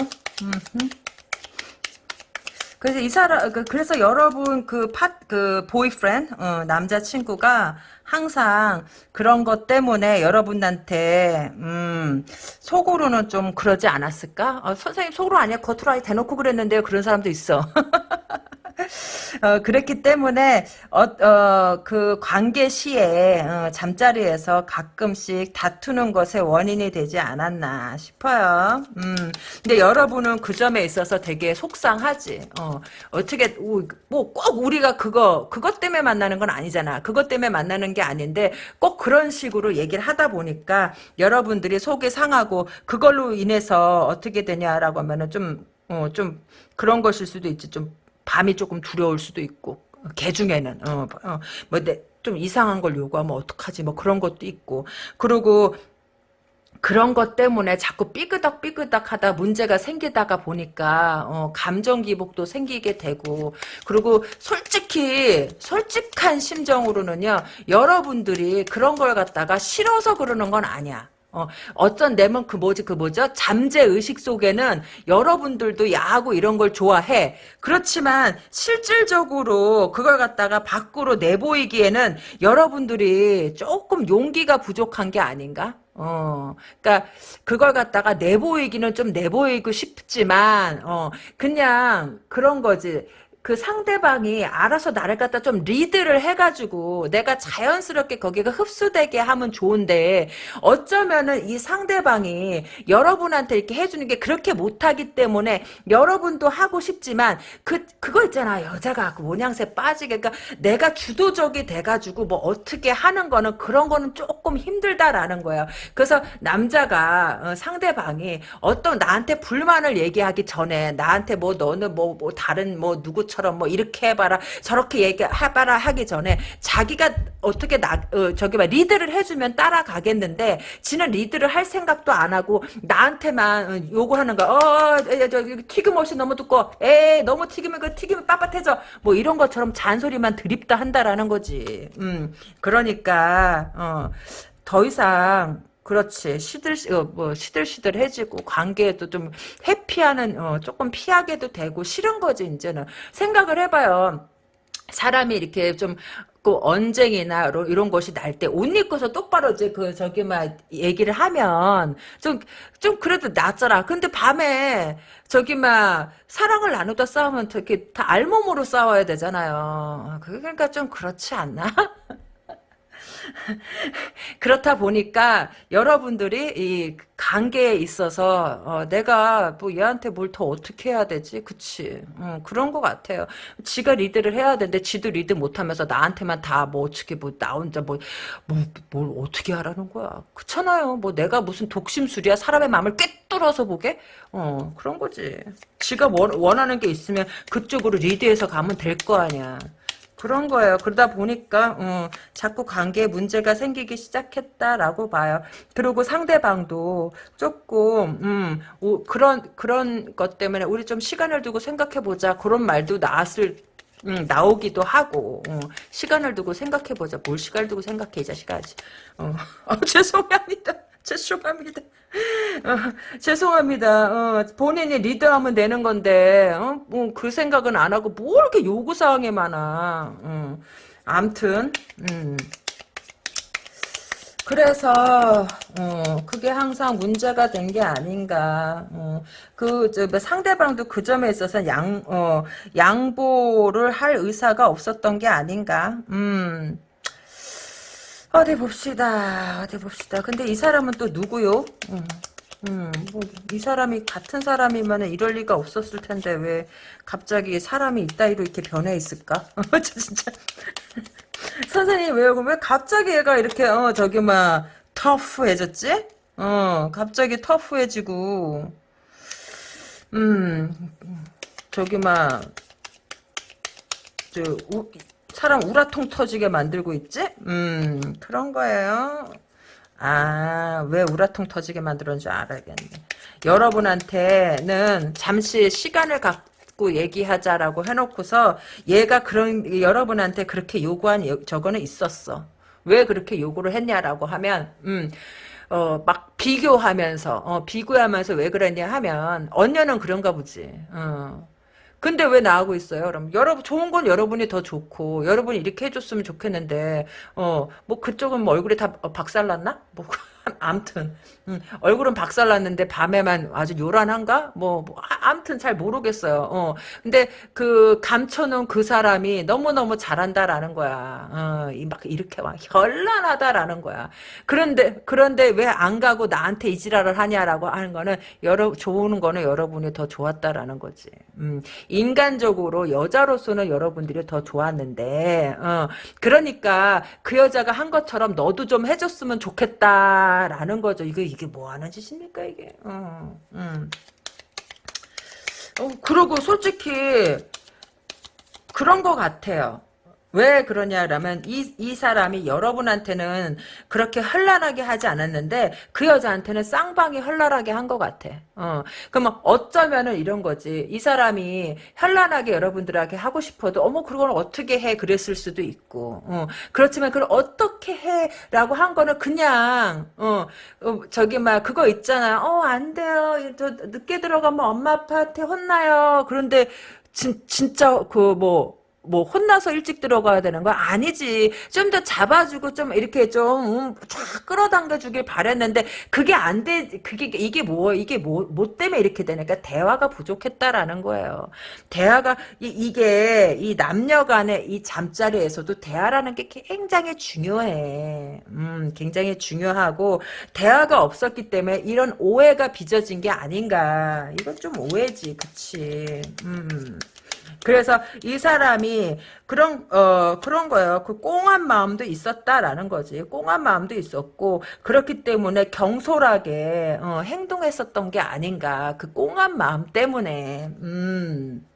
그래서 이 사람, 그, 그래서 여러분 그 파, 그 보이프렌드, 어, 남자친구가 항상 그런 것 때문에 여러분한테, 음, 속으로는 좀 그러지 않았을까? 어, 선생님 속으로 아니야. 겉으로 아예 대놓고 그랬는데요. 그런 사람도 있어. <laughs> 어, 그랬기 때문에 어, 어, 그 관계 시에 어, 잠자리에서 가끔씩 다투는 것의 원인이 되지 않았나 싶어요. 음, 근데 여러분은 그 점에 있어서 되게 속상하지. 어, 어떻게 뭐 꼭 우리가 그거 그것 때문에 만나는 건 아니잖아. 그것 때문에 만나는 게 아닌데 꼭 그런 식으로 얘기를 하다 보니까 여러분들이 속이 상하고 그걸로 인해서 어떻게 되냐라고 하면은 좀 어, 좀 그런 것일 수도 있지. 좀 밤이 조금 두려울 수도 있고 개 중에는 어, 어, 뭐좀 이상한 걸 요구하면 어떡하지? 뭐 그런 것도 있고. 그리고 그런 것 때문에 자꾸 삐그덕 삐그덕 하다 문제가 생기다가 보니까 어, 감정 기복도 생기게 되고. 그리고 솔직히 솔직한 심정으로는요 여러분들이 그런 걸 갖다가 싫어서 그러는 건 아니야 어, 어떤 내면 그 뭐지 그 뭐죠? 잠재 의식 속에는 여러분들도 야하고 이런 걸 좋아해. 그렇지만 실질적으로 그걸 갖다가 밖으로 내보이기에는 여러분들이 조금 용기가 부족한 게 아닌가? 어, 그니까, 그걸 갖다가 내보이기는 좀 내보이고 싶지만, 어, 그냥, 그런 거지. 그 상대방이 알아서 나를 갖다 좀 리드를 해가지고 내가 자연스럽게 거기가 흡수되게 하면 좋은데 어쩌면은 이 상대방이 여러분한테 이렇게 해주는 게 그렇게 못하기 때문에 여러분도 하고 싶지만 그 그거 있잖아 여자가 그 모양새 빠지게 그러니까 내가 주도적이 돼가지고 뭐 어떻게 하는 거는 그런 거는 조금 힘들다라는 거예요. 그래서 남자가 어, 상대방이 어떤 나한테 불만을 얘기하기 전에 나한테 뭐 너는 뭐, 뭐 다른 뭐 누구 처럼 뭐 이렇게 해봐라 저렇게 얘기해봐라 하기 전에 자기가 어떻게 나 어, 저기 막 리드를 해주면 따라가겠는데 지는 리드를 할 생각도 안 하고 나한테만 어, 요구하는 거. 어, 저 튀김 옷이 너무 두꺼워. 에 너무 튀기면 그 튀김이 빳빳해져. 뭐 이런 것처럼 잔소리만 드립다 한다라는 거지. 음 그러니까 어, 더 이상 그렇지 시들 어, 뭐 시들시들해지고 관계에도 좀 회피하는 어, 조금 피하게도 되고 싫은 거지 이제는 생각을 해봐요. 사람이 이렇게 좀, 그 언쟁이나 이런 것이 날 때 옷 입고서 똑바로 이제 그 저기 막 얘기를 하면 좀 좀 그래도 낫잖아. 근데 밤에 저기 막 사랑을 나누다 싸우면 이렇게 다 알몸으로 싸워야 되잖아요. 그러니까 좀 그렇지 않나? <laughs> <laughs> 그렇다 보니까 여러분들이 이 관계에 있어서 어, 내가 뭐 얘한테 뭘 더 어떻게 해야 되지? 그치? 어, 그런 것 같아요. 지가 리드를 해야 되는데 지도 리드 못하면서 나한테만 다 뭐 어떻게 뭐 나 혼자 뭐, 뭐, 뭘 어떻게 하라는 거야. 그렇잖아요. 뭐 내가 무슨 독심술이야. 사람의 마음을 꿰뚫어서 보게? 어 그런 거지. 지가 원, 원하는 게 있으면 그쪽으로 리드해서 가면 될 거 아니야. 그런 거예요. 그러다 보니까 어, 자꾸 관계에 문제가 생기기 시작했다라고 봐요. 그리고 상대방도 조금 음, 오, 그런 그런 것 때문에 우리 좀 시간을 두고 생각해 보자 그런 말도 나왔을 음, 나오기도 하고 어, 시간을 두고 생각해 보자. 뭘 시간을 두고 생각해 이 자식아지. 어, <laughs> 어, 죄송합니다. 죄송합니다. 어, 죄송합니다. 어, 본인이 리드하면 되는 건데 어? 뭐 그 생각은 안 하고 뭐 이렇게 요구사항이 많아. 어. 암튼 음. 그래서 어, 그게 항상 문제가 된 게 아닌가. 어, 그 저, 뭐 상대방도 그 점에 있어서 양 어, 양보를 할 의사가 없었던 게 아닌가. 음. 어디 봅시다. 어디 봅시다. 근데 이 사람은 또 누구요? 음. 음, 뭐, 이 사람이 같은 사람이면 이럴 리가 없었을 텐데 왜 갑자기 사람이 이따위로 이렇게 변해 있을까? <laughs> 진짜 <laughs> 선생님 왜요? 왜 갑자기 얘가 이렇게 어 저기 막 터프해졌지? 어 갑자기 터프해지고 음 저기 막저 사람 우라통 터지게 만들고 있지? 음 그런 거예요. 아, 왜 우라통 터지게 만들었는지 알아야겠네. 여러분한테는 잠시 시간을 갖, 갖고 얘기하자라고 해놓고서 얘가 그런 여러분한테 그렇게 요구한 저거는 있었어. 왜 그렇게 요구를 했냐라고 하면 음. 어, 막 비교하면서, 어, 비교하면서 왜 그랬냐 하면, 언녀는 그런가 보지. 어. 근데 왜 나하고 있어요? 그럼 여러분 좋은 건 여러분이 더 좋고 여러분이 이렇게 해줬으면 좋겠는데 어 뭐 그쪽은 뭐 얼굴이 다 박살났나? 뭐 <laughs> 암튼 음, 얼굴은 박살났는데 밤에만 아주 요란한가? 뭐, 뭐 암튼 잘 모르겠어요. 어. 근데 그 감춰놓은 그 사람이 너무너무 잘한다라는 거야. 어, 막 이렇게 막 현란하다라는 거야. 그런데 그런데 왜 안 가고 나한테 이 지랄을 하냐라고 하는 거는 여러 좋은 거는 여러분이 더 좋았다라는 거지. 음, 인간적으로 여자로서는 여러분들이 더 좋았는데 어, 그러니까 그 여자가 한 것처럼 너도 좀 해줬으면 좋겠다라는 거죠. 이거 이게 뭐 하는 짓입니까 이게? 어, 음. 어, 그리고 솔직히 그런 것 같아요. 왜 그러냐라면 이, 이 사람이 여러분한테는 그렇게 현란하게 하지 않았는데 그 여자한테는 쌍방이 현란하게 한 것 같아. 어. 그러면 어쩌면은 이런 거지. 이 사람이 현란하게 여러분들에게 하고 싶어도 어머 그걸 어떻게 해 그랬을 수도 있고. 어. 그렇지만 그걸 어떻게 해 라고 한 거는 그냥 어, 어 저기 막 그거 있잖아. 어 안 돼요. 저 늦게 들어가면 엄마 아빠한테 혼나요. 그런데 진, 진짜 그뭐 뭐 혼나서 일찍 들어가야 되는 거 아니지. 좀 더 잡아주고 좀 이렇게 좀쫙 음, 끌어당겨 주길 바랬는데 그게 안 돼. 그게 이게 뭐 이게 뭐, 뭐 때문에 이렇게 되니까 대화가 부족했다라는 거예요. 대화가 이, 게이 남녀 간의 이 잠자리에서도 대화라는 게 굉장히 중요해. 음, 굉장히 중요하고 대화가 없었기 때문에 이런 오해가 빚어진 게 아닌가. 이건 좀 오해지. 그치. 음. 그래서 이 사람이 그런 어 그런 거예요. 그 꽁한 마음도 있었다라는 거지. 꽁한 마음도 있었고 그렇기 때문에 경솔하게 어, 행동했었던 게 아닌가. 그 꽁한 마음 때문에. 음.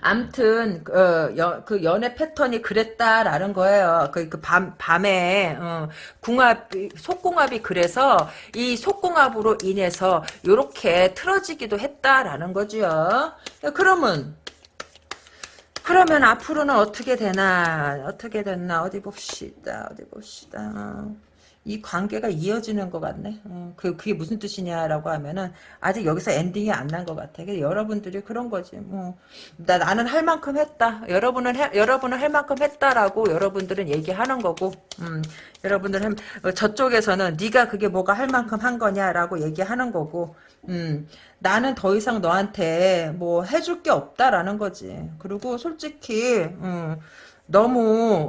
암튼 어, 여, 그 연애 패턴이 그랬다라는 거예요. 그, 그 밤, 밤에 어, 궁합 속궁합이 그래서 이 속궁합으로 인해서 이렇게 틀어지기도 했다라는 거죠. 그러면 그러면 앞으로는 어떻게 되나? 어떻게 됐나? 어디 봅시다. 어디 봅시다 이 관계가 이어지는 것 같네. 어, 그, 그게 무슨 뜻이냐라고 하면은 아직 여기서 엔딩이 안 난 것 같아. 여러분들이 그런 거지. 뭐 나, 나는 할 만큼 했다. 여러분은 해, 여러분은 할 만큼 했다라고 여러분들은 얘기하는 거고 음, 여러분들은 어, 저쪽에서는 네가 그게 뭐가 할 만큼 한 거냐라고 얘기하는 거고 음, 나는 더 이상 너한테 뭐 해줄 게 없다라는 거지. 그리고 솔직히 음, 너무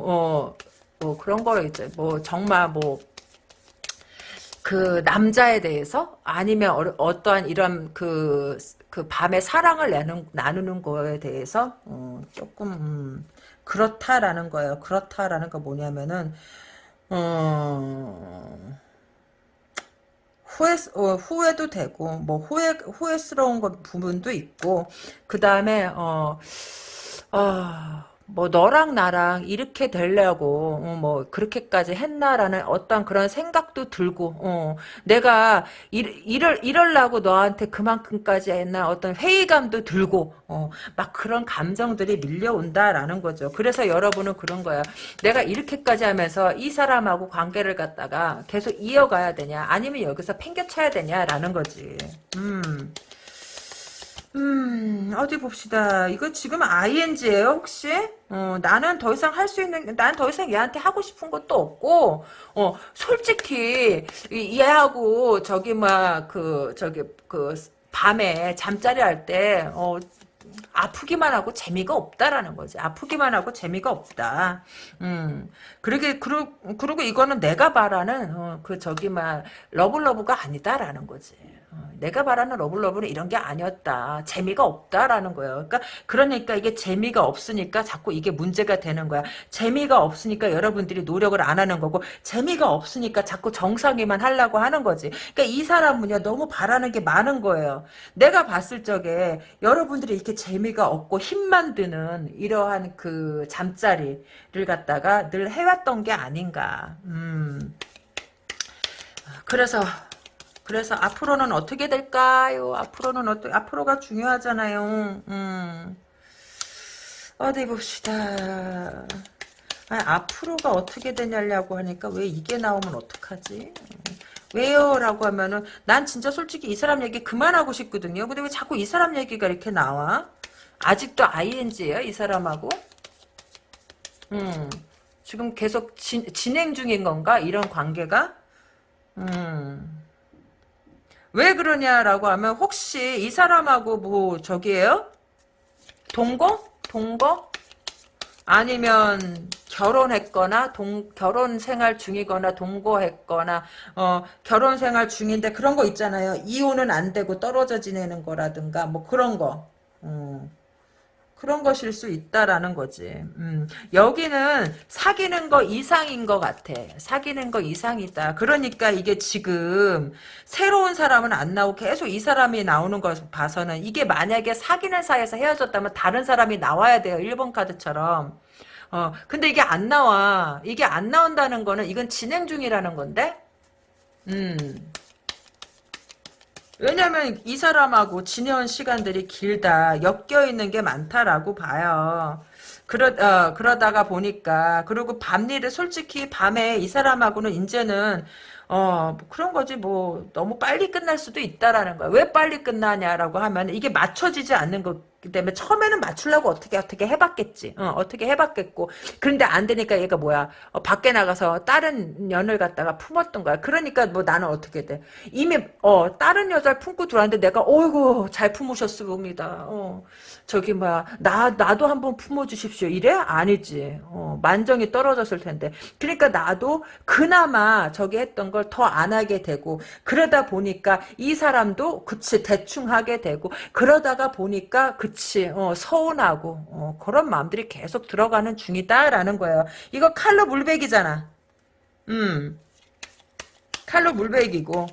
어, 뭐 그런 거를 이제 뭐 정말 뭐 그 남자에 대해서 아니면 어, 떠한 이런 그, 그 밤에 사랑을 나누는, 나누는 거에 대해서 어, 조금 음, 그렇다라는 거예요. 그렇다라는 거 뭐냐면은 어, 후회, 어, 후회도 되고, 뭐, 후회, 후회스러운 것, 부분도 있고, 그 다음에, 어, 어, 뭐 너랑 나랑 이렇게 되려고 어, 뭐 그렇게까지 했나라는 어떤 그런 생각도 들고 어, 내가 일, 이럴 이럴라고 너한테 그만큼까지 했나 어떤 회의감도 들고 어, 막 그런 감정들이 밀려온다라는 거죠. 그래서 여러분은 그런 거야. 내가 이렇게까지 하면서 이 사람하고 관계를 갖다가 계속 이어가야 되냐 아니면 여기서 팽개쳐야 되냐라는 거지. 음. 음, 어디 봅시다. 이거 지금 ING예요, 혹시? 어, 나는 더 이상 할 수 있는, 난 더 이상 얘한테 하고 싶은 것도 없고, 어, 솔직히, 이- 얘하고, 저기, 막, 그, 저기, 그, 밤에 잠자리 할 때, 어, 아프기만 하고 재미가 없다라는 거지. 아프기만 하고 재미가 없다. 음. 그러게, 그러, 그리고 이거는 내가 바라는, 어, 그, 저기, 막, love love가 아니다라는 거지. 어, 내가 바라는 love love는 이런 게 아니었다. 재미가 없다라는 거예요. 그러니까 그러니까 이게 재미가 없으니까 자꾸 이게 문제가 되는 거야. 재미가 없으니까 여러분들이 노력을 안 하는 거고 재미가 없으니까 자꾸 정상위만 하려고 하는 거지. 그러니까 이 사람은요 너무 바라는 게 많은 거예요. 내가 봤을 적에 여러분들이 이렇게 재미가 없고 힘만 드는 이러한 그 잠자리를 갖다가 늘 해왔던 게 아닌가. 음. 그래서 그래서 앞으로는 어떻게 될까요? 앞으로는 어떻게 앞으로가 중요하잖아요. 음. 어디 봅시다. 아니, 앞으로가 어떻게 되냐고 하니까 왜 이게 나오면 어떡하지? 왜요? 라고 하면은 난 진짜 솔직히 이 사람 얘기 그만하고 싶거든요. 근데 왜 자꾸 이 사람 얘기가 이렇게 나와? 아직도 ING예요? 이 사람하고? 음. 지금 계속 진, 진행 중인 건가? 이런 관계가? 음. 왜 그러냐라고 하면 혹시 이 사람하고 뭐 저기예요? 동거? 동거? 아니면 결혼했거나 동 결혼 생활 중이거나 동거했거나 어 결혼 생활 중인데 그런 거 있잖아요. 이혼은 안 되고 떨어져 지내는 거라든가 뭐 그런 거. 음. 그런 것일 수 있다라는 거지. 음, 여기는 사귀는 거 이상인 것 같아. 사귀는 거 이상이다. 그러니까 이게 지금 새로운 사람은 안 나오고 계속 이 사람이 나오는 걸 봐서는 이게 만약에 사귀는 사이에서 헤어졌다면 다른 사람이 나와야 돼요. 1번 카드처럼. 어, 근데 이게 안 나와. 이게 안 나온다는 거는 이건 진행 중이라는 건데? 음. 왜냐면 이 사람하고 지내온 시간들이 길다. 엮여있는 게 많다라고 봐요. 그러, 어, 그러다가 보니까, 그리고 밤일을 솔직히 밤에 이 사람하고는 이제는, 어, 뭐 그런 거지, 뭐, 너무 빨리 끝날 수도 있다라는 거야. 왜 빨리 끝나냐라고 하면, 이게 맞춰지지 않는 거기 때문에, 처음에는 맞추려고 어떻게, 어떻게 해봤겠지. 어, 어떻게 해봤겠고. 그런데 안 되니까 얘가 뭐야, 어, 밖에 나가서 다른 년을 갖다가 품었던 거야. 그러니까 뭐 나는 어떻게 돼. 이미, 어, 다른 여자를 품고 들어왔는데 내가, 어이구, 잘 품으셨습니다. 어, 저기, 뭐야, 나, 나도 한번 품어주십시오. 이래? 아니지. 어, 만정이 떨어졌을 텐데. 그러니까 나도 그나마 저기 했던 걸 더 안 하게 되고, 그러다 보니까 이 사람도, 그치, 대충 하게 되고, 그러다가 보니까, 그 치, 어, 서운하고, 어, 그런 마음들이 계속 들어가는 중이다라는 거예요. 이거 칼로 물백이잖아. 음. 칼로 물백이고.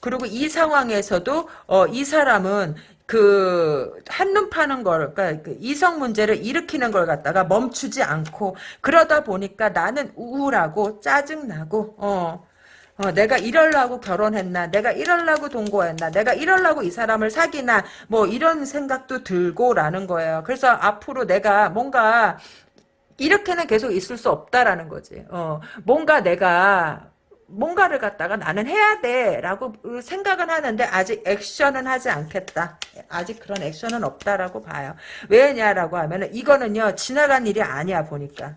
그리고 이 상황에서도, 어, 이 사람은, 그 한눈 파는 걸, 그러니까 그 이성 문제를 일으키는 걸 갖다가 멈추지 않고 그러다 보니까 나는 우울하고 짜증나고 어, 어 내가 이럴라고 결혼했나, 내가 이럴라고 동거했나, 내가 이럴라고 이 사람을 사귀나 뭐 이런 생각도 들고라는 거예요. 그래서 앞으로 내가 뭔가 이렇게는 계속 있을 수 없다라는 거지. 어, 뭔가 내가 뭔가를 갖다가 나는 해야 돼라고 생각은 하는데 아직 액션은 하지 않겠다. 아직 그런 액션은 없다라고 봐요. 왜냐라고 하면은 이거는요 지나간 일이 아니야 보니까.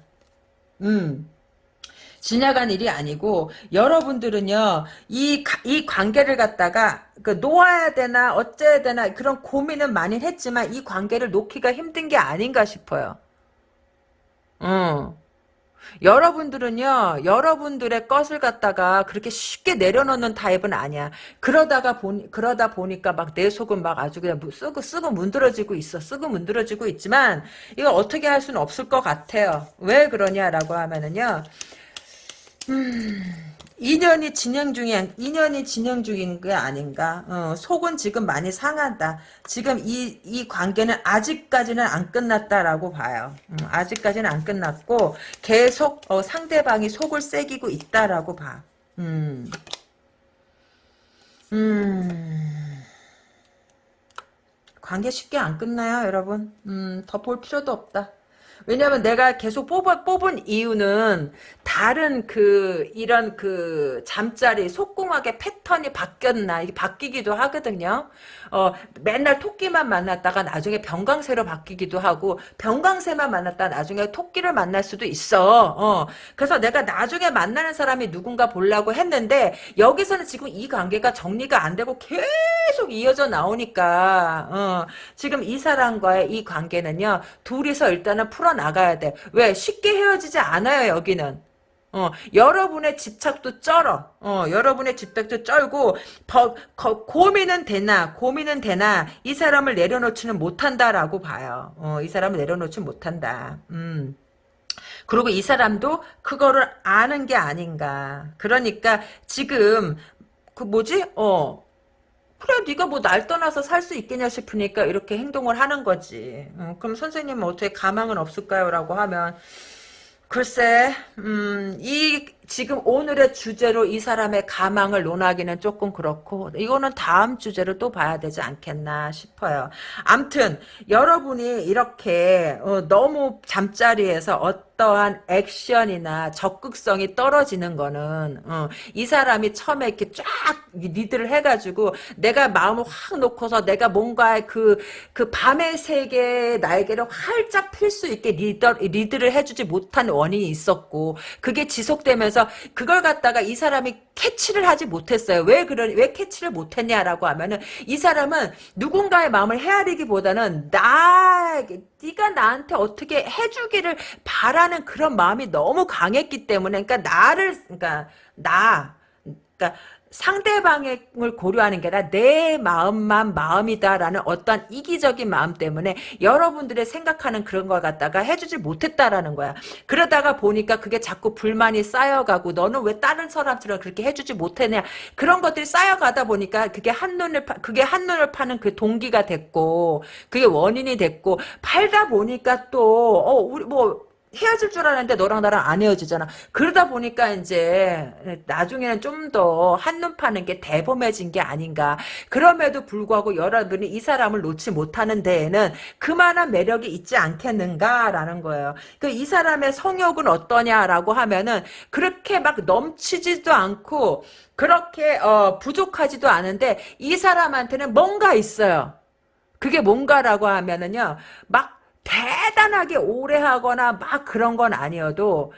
음. 지나간 일이 아니고 여러분들은요 이, 이 관계를 갖다가 그 놓아야 되나 어째야 되나 그런 고민은 많이 했지만 이 관계를 놓기가 힘든 게 아닌가 싶어요. 어. 여러분들은요, 여러분들의 것을 갖다가 그렇게 쉽게 내려놓는 타입은 아니야. 그러다가 보니, 그러다 보니까 막 내 속은 막 아주 그냥 쓰고, 쓰고 문드러지고 있어. 쓰고 문드러지고 있지만, 이거 어떻게 할 수는 없을 것 같아요. 왜 그러냐라고 하면은요, 음, 인연이 진행 중인 인연이 진행 중인 게 아닌가. 어, 속은 지금 많이 상한다. 지금 이 이 관계는 아직까지는 안 끝났다라고 봐요. 음, 아직까지는 안 끝났고 계속 어, 상대방이 속을 새기고 있다라고 봐. 음. 음. 관계 쉽게 안 끝나요, 여러분. 음, 더 볼 필요도 없다. 왜냐면 내가 계속 뽑아, 뽑은 이유는 다른 그 이런 그 잠자리 속궁합의 패턴이 바뀌었나 이게 바뀌기도 하거든요. 어 맨날 토끼만 만났다가 나중에 병강새로 바뀌기도 하고 병강새만 만났다 나중에 토끼를 만날 수도 있어. 어 그래서 내가 나중에 만나는 사람이 누군가 보려고 했는데 여기서는 지금 이 관계가 정리가 안 되고 계속 이어져 나오니까 어 지금 이 사람과의 이 관계는요 둘이서 일단은 풀어 나가야 돼. 왜 쉽게 헤어지지 않아요 여기는. 어, 여러분의 집착도 쩔어. 어, 여러분의 집착도 쩔고, 버, 거, 고민은 되나, 고민은 되나, 이 사람을 내려놓지는 못한다라고 봐요. 어, 이 사람을 내려놓지 못한다. 음. 그리고 이 사람도 그거를 아는 게 아닌가. 그러니까 지금 그 뭐지? 어. 그래 네가 뭐 날 떠나서 살 수 있겠냐 싶으니까 이렇게 행동을 하는 거지. 어, 그럼 선생님은 어떻게 가망은 없을까요? 라고 하면 글쎄, 음, 이, 지금 오늘의 주제로 이 사람의 가망을 논하기는 조금 그렇고, 이거는 다음 주제로 또 봐야 되지 않겠나 싶어요. 암튼, 여러분이 이렇게, 어, 너무 잠자리에서 어떠한 액션이나 적극성이 떨어지는 거는, 어, 이 사람이 처음에 이렇게 쫙 리드를 해가지고, 내가 마음을 확 놓고서 내가 뭔가 그, 그 밤의 세계의 날개를 활짝 필 수 있게 리더, 리드를 해주지 못한 원인이 있었고 그게 지속되면서 그걸 갖다가 이 사람이 캐치를 하지 못했어요. 왜 그런 왜 캐치를 못했냐라고 하면은 이 사람은 누군가의 마음을 헤아리기보다는 나 네가 나한테 어떻게 해주기를 바라는 그런 마음이 너무 강했기 때문에 그러니까 나를 그러니까 나 그러니까 상대방을 고려하는 게 아니라 내 마음만 마음이다라는 어떤 이기적인 마음 때문에 여러분들의 생각하는 그런 걸 갖다가 해주지 못했다라는 거야. 그러다가 보니까 그게 자꾸 불만이 쌓여가고 너는 왜 다른 사람처럼 그렇게 해주지 못했냐 그런 것들이 쌓여가다 보니까 그게 한눈을 파, 그게 한눈을 파는 그 동기가 됐고 그게 원인이 됐고 팔다 보니까 또 어 우리 뭐 헤어질 줄 알았는데 너랑 나랑 안 헤어지잖아. 그러다 보니까 이제 나중에는 좀 더 한눈 파는 게 대범해진 게 아닌가. 그럼에도 불구하고 여러분이 이 사람을 놓지 못하는 데에는 그만한 매력이 있지 않겠는가라는 거예요. 그 이 사람의 성욕은 어떠냐라고 하면은 그렇게 막 넘치지도 않고 그렇게 어, 부족하지도 않은데 이 사람한테는 뭔가 있어요. 그게 뭔가라고 하면은요. 막 대단하게 오래 하거나 막 그런 건 아니어도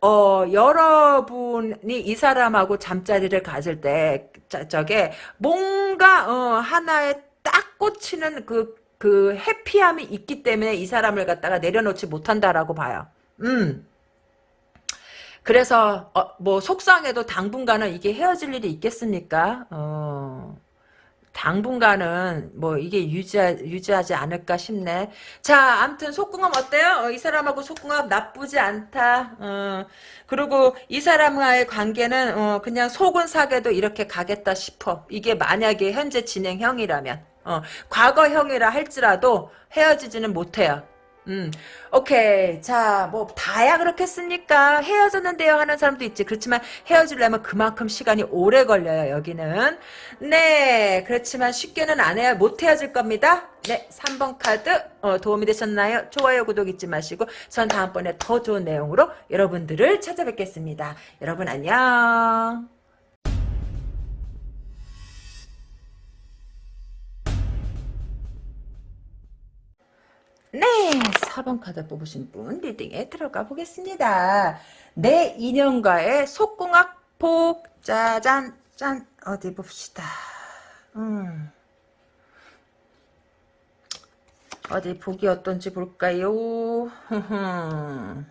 어, 여러분이 이 사람하고 잠자리를 가질 때, 저게, 뭔가, 어, 하나에 딱 꽂히는 그, 그, 해피함이 있기 때문에 이 사람을 갖다가 내려놓지 못한다라고 봐요. 음. 그래서, 어, 뭐, 속상해도 당분간은 이게 헤어질 일이 있겠습니까? 어. 당분간은 뭐 이게 유지하, 유지하지 않을까 싶네. 자, 암튼 속궁합 어때요? 어, 이 사람하고 속궁합 나쁘지 않다. 어, 그리고 이 사람과의 관계는 어, 그냥 속은 사게도 이렇게 가겠다 싶어. 이게 만약에 현재 진행형이라면. 어, 과거형이라 할지라도 헤어지지는 못해요. 음, 오케이. 자, 뭐, 다야 그렇겠습니까? 헤어졌는데요 하는 사람도 있지. 그렇지만 헤어지려면 그만큼 시간이 오래 걸려요, 여기는. 네, 그렇지만 쉽게는 안 해야, 못 헤어질 겁니다. 네, 3번 카드, 어, 도움이 되셨나요? 좋아요, 구독 잊지 마시고, 전 다음번에 더 좋은 내용으로 여러분들을 찾아뵙겠습니다. 여러분 안녕. 네, 4번 카드 뽑으신 분 리딩에 들어가 보겠습니다. 내 인연과의 속궁합 폭 짜잔 짠 어디 봅시다. 음. 어디 복이 어떤지 볼까요? <laughs>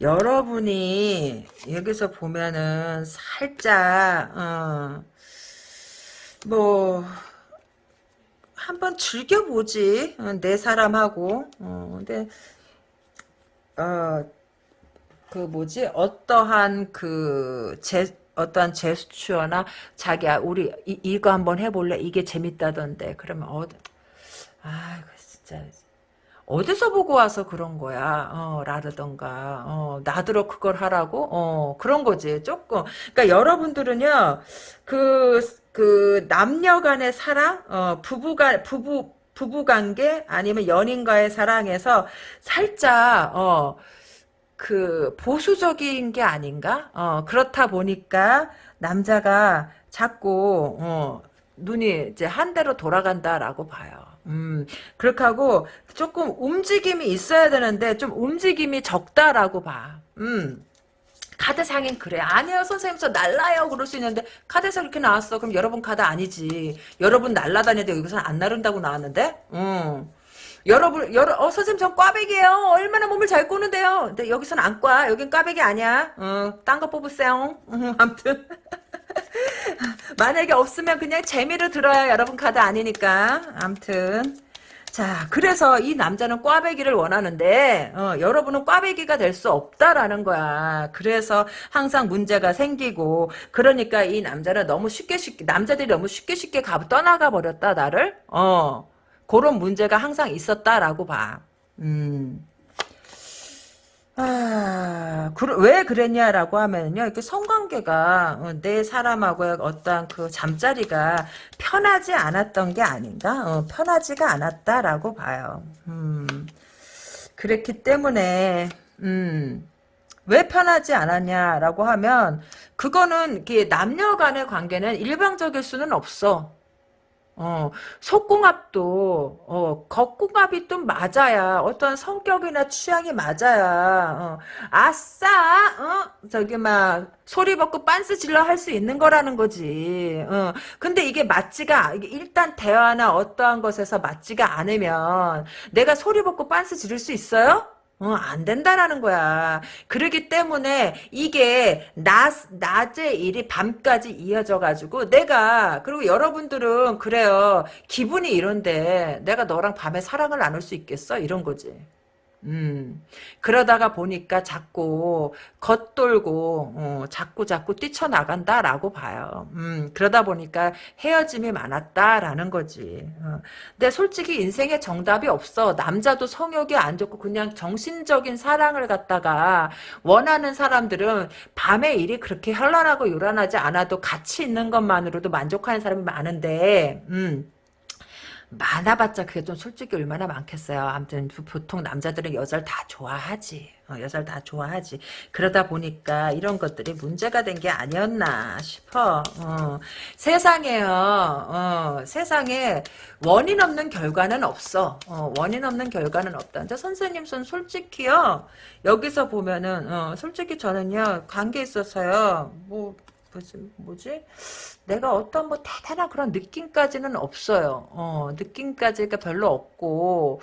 여러분이 여기서 보면은 살짝 어, 뭐 한번 즐겨보지. 어, 내 사람하고. 어, 근데 어, 그 뭐지? 어떠한 그 제 어떠한 제스처나 자기야 우리 이, 거 한번 해볼래? 이게 재밌다던데. 그러면 어 아, 진짜 어디서 보고 와서 그런 거야, 어, 라르던가, 어, 나더러 그걸 하라고, 어, 그런 거지, 조금. 그러니까 여러분들은요, 그, 그, 남녀 간의 사랑, 어, 부부가, 부부, 부부 관계, 아니면 연인과의 사랑에서 살짝, 어, 그, 보수적인 게 아닌가? 어, 그렇다 보니까, 남자가 자꾸, 어, 눈이 이제 한 대로 돌아간다라고 봐요. 음, 그렇게 하고 조금 움직임이 있어야 되는데 좀 움직임이 적다라고 봐. 음. 카드상엔 그래. 아니요, 선생님, 저 날라요. 그럴 수 있는데, 카드에서 그렇게 나왔어. 그럼 여러분 카드 아니지. 여러분 날라다니는데 여기서는 안 나른다고 나왔는데? 음. 여러분, 여러, 어, 선생님, 전 꽈배기예요 얼마나 몸을 잘 꼬는데요. 근데 여기서는 안 꽈. 여긴 꽈배기 아니야. 어, 딴거 뽑으세요. 음, 아무튼. <laughs> 만약에 없으면 그냥 재미로 들어야 여러분 카드 아니니까. 암튼. 자, 그래서 이 남자는 꽈배기를 원하는데, 어, 여러분은 꽈배기가 될 수 없다라는 거야. 그래서 항상 문제가 생기고, 그러니까 이 남자는 너무 쉽게 쉽게, 남자들이 너무 쉽게 쉽게 가, 떠나가 버렸다, 나를? 어, 그런 문제가 항상 있었다라고 봐. 음. 아, 그, 왜 그랬냐라고 하면요, 이렇게 성관계가 어, 내 사람하고의 어떠한 그 잠자리가 편하지 않았던 게 아닌가? 어, 편하지가 않았다라고 봐요. 음, 그랬기 때문에, 음, 왜 편하지 않았냐라고 하면, 그거는 남녀 간의 관계는 일방적일 수는 없어. 어, 속궁합도, 어, 겉궁합이 좀 맞아야, 어떤 성격이나 취향이 맞아야, 어, 아싸, 어, 저기, 막, 소리 벗고 빤스 질러 할 수 있는 거라는 거지. 어, 근데 이게 맞지가, 일단 대화나 어떠한 것에서 맞지가 않으면, 내가 소리 벗고 빤스 지를 수 있어요? 어, 안 된다라는 거야. 그러기 때문에 이게 낮, 낮의 일이 밤까지 이어져가지고 내가, 그리고 여러분들은 그래요. 기분이 이런데 내가 너랑 밤에 사랑을 나눌 수 있겠어? 이런 거지. 음, 그러다가 보니까 자꾸 겉돌고, 어, 자꾸 자꾸 뛰쳐나간다라고 봐요. 음, 그러다 보니까 헤어짐이 많았다라는 거지. 어. 근데 솔직히 인생에 정답이 없어. 남자도 성욕이 안 좋고 그냥 정신적인 사랑을 갖다가 원하는 사람들은 밤에 일이 그렇게 현란하고 요란하지 않아도 같이 있는 것만으로도 만족하는 사람이 많은데, 음. 많아봤자 그게 좀 솔직히 얼마나 많겠어요. 아무튼 보통 남자들은 여자를 다 좋아하지. 어, 여자를 다 좋아하지. 그러다 보니까 이런 것들이 문제가 된 게 아니었나 싶어. 어. 세상에요. 어, 세상에 원인 없는 결과는 없어. 어, 원인 없는 결과는 없다. 근데 선생님 손 솔직히요. 여기서 보면은 어, 솔직히 저는요. 관계 있어서요. 뭐 뭐지, 뭐지? 내가 어떤 뭐 대단한 그런 느낌까지는 없어요. 어, 느낌까지가 별로 없고,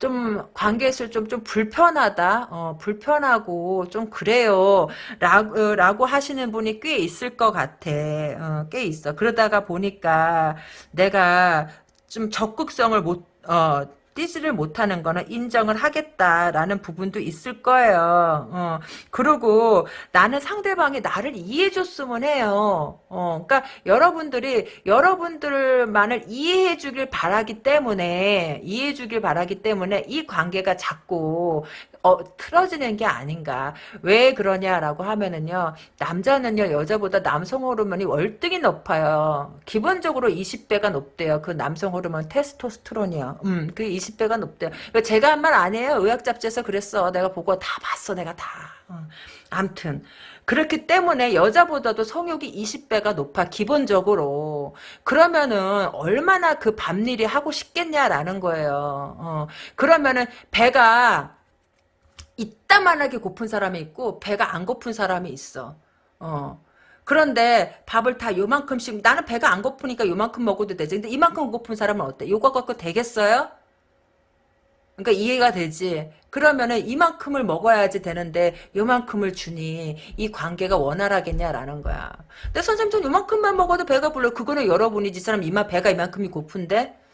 좀, 관계에서 좀, 좀 불편하다? 어, 불편하고, 좀 그래요. 라고, 라고 하시는 분이 꽤 있을 것 같아. 어, 꽤 있어. 그러다가 보니까 내가 좀 적극성을 못, 어, 뛰지를 못하는 거는 인정을 하겠다라는 부분도 있을 거예요. 어, 그리고 나는 상대방이 나를 이해해줬으면 해요. 어, 그러니까 여러분들이 여러분들만을 이해해주길 바라기 때문에 이해해주길 바라기 때문에 이 관계가 자꾸 어, 틀어지는 게 아닌가. 왜 그러냐라고 하면은요. 남자는요. 여자보다 남성 호르몬이 월등히 높아요. 기본적으로 20배가 높대요. 그 남성 호르몬 테스토스테론이요. 음, 그 20배가 높대요. 제가 한 말 아니에요. 의학 잡지에서 그랬어. 내가 보고 다 봤어. 내가 다. 어. 암튼 그렇기 때문에 여자보다도 성욕이 20배가 높아 기본적으로 그러면은 얼마나 그 밤일이 하고 싶겠냐라는 거예요 어. 그러면은 배가 이따만하게 고픈 사람이 있고 배가 안 고픈 사람이 있어. 어. 그런데 밥을 다 요만큼씩 나는 배가 안 고프니까 요만큼 먹어도 되지. 근데 이만큼 고픈 사람은 어때? 요거 갖고 되겠어요? 그러니까 이해가 되지. 그러면은 이만큼을 먹어야지 되는데 요만큼을 주니 이 관계가 원활하겠냐라는 거야. 근데 선생님 전 요만큼만 먹어도 배가 불러. 그거는 여러분이지. 사람 이만 배가 이만큼이 고픈데 어,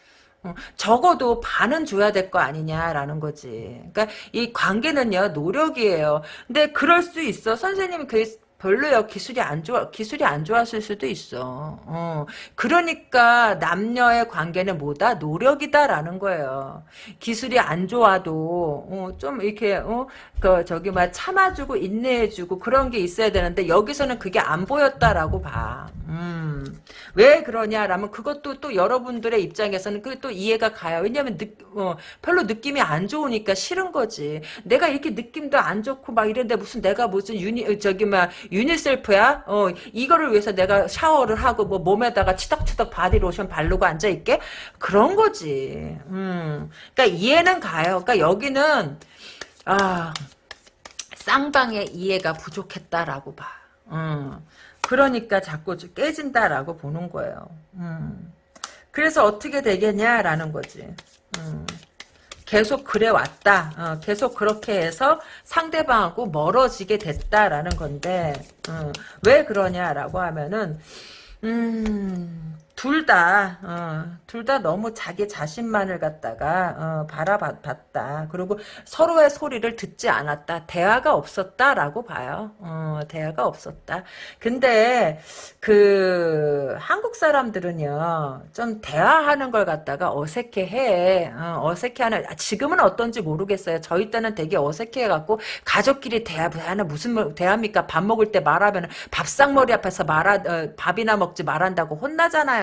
적어도 반은 줘야 될 거 아니냐라는 거지. 그러니까 이 관계는요 노력이에요. 근데 그럴 수 있어. 선생님이 그 별로요. 기술이 안 좋아, 기술이 안 좋았을 수도 있어. 어. 그러니까 남녀의 관계는 뭐다? 노력이다라는 거예요. 기술이 안 좋아도, 어, 좀 이렇게, 어, 그, 저기, 막 참아주고 인내해주고 그런 게 있어야 되는데, 여기서는 그게 안 보였다라고 봐. 음. 왜 그러냐라면 그것도 또 여러분들의 입장에서는 그게 또 이해가 가요. 왜냐면 느, 어, 별로 느낌이 안 좋으니까 싫은 거지. 내가 이렇게 느낌도 안 좋고 막 이런데 무슨 내가 무슨 유니 저기 막 유니세프야? 어 이거를 위해서 내가 샤워를 하고 뭐 몸에다가 치덕치덕 바디 로션 바르고 앉아 있게 그런 거지. 음. 그러니까 이해는 가요. 그러니까 여기는 아 쌍방의 이해가 부족했다라고 봐. 음. 그러니까 자꾸 깨진다라고 보는 거예요. 음. 그래서 어떻게 되겠냐라는 거지. 음. 계속 그래 왔다. 어, 계속 그렇게 해서 상대방하고 멀어지게 됐다라는 건데 어, 왜 그러냐라고 하면은 음, 둘 다, 어, 둘 다 너무 자기 자신만을 갖다가, 어, 바라봤다. 그리고 서로의 소리를 듣지 않았다. 대화가 없었다라고 봐요. 어, 대화가 없었다. 근데, 그, 한국 사람들은요, 좀 대화하는 걸 갖다가 어색해 해. 어, 색해 하는, 지금은 어떤지 모르겠어요. 저희 때는 되게 어색해 갖고, 가족끼리 대화, 하는 무슨 대화입니까? 밥 먹을 때 말하면 밥상머리 앞에서 말하, 어, 밥이나 먹지 말한다고 혼나잖아요.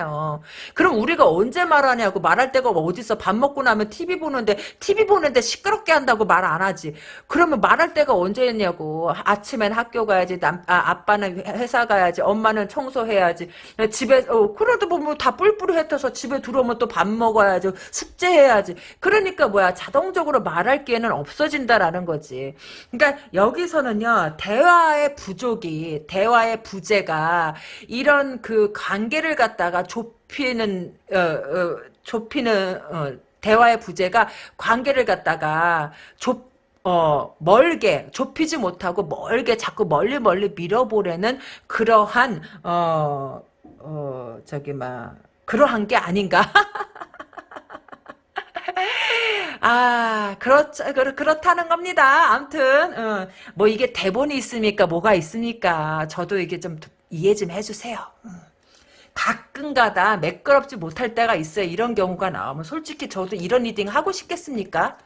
그럼 우리가 언제 말하냐고 말할 데가 어딨어. 밥 먹고 나면 TV 보는데 TV 보는데 시끄럽게 한다고 말 안 하지. 그러면 말할 데가 언제였냐고. 아침엔 학교 가야지. 남, 아, 아빠는 회사 가야지. 엄마는 청소해야지. 집에 어, 그래도 뭐다 뿔뿔이 흩어서 집에 들어오면 또 밥 먹어야지. 숙제해야지. 그러니까 뭐야 자동적으로 말할 기회는 없어진다라는 거지. 그러니까 여기서는요 대화의 부족이 대화의 부재가 이런 그 관계를 갖다가 좁히는 어, 어, 좁히는 어, 대화의 부재가 관계를 갖다가 좁 어, 멀게, 좁히지 못하고 멀게 자꾸 멀리 멀리 밀어보려는 그러한, 어, 어, 저기, 막, 그러한 게 아닌가? <laughs> 아, 그렇, 그렇, 그렇다는 겁니다. 암튼, 어, 뭐 이게 대본이 있습니까? 뭐가 있습니까? 저도 이게 좀 이해 좀 해주세요. 음. 가끔가다 매끄럽지 못할 때가 있어요. 이런 경우가 나오면 솔직히 저도 이런 reading 하고 싶겠습니까?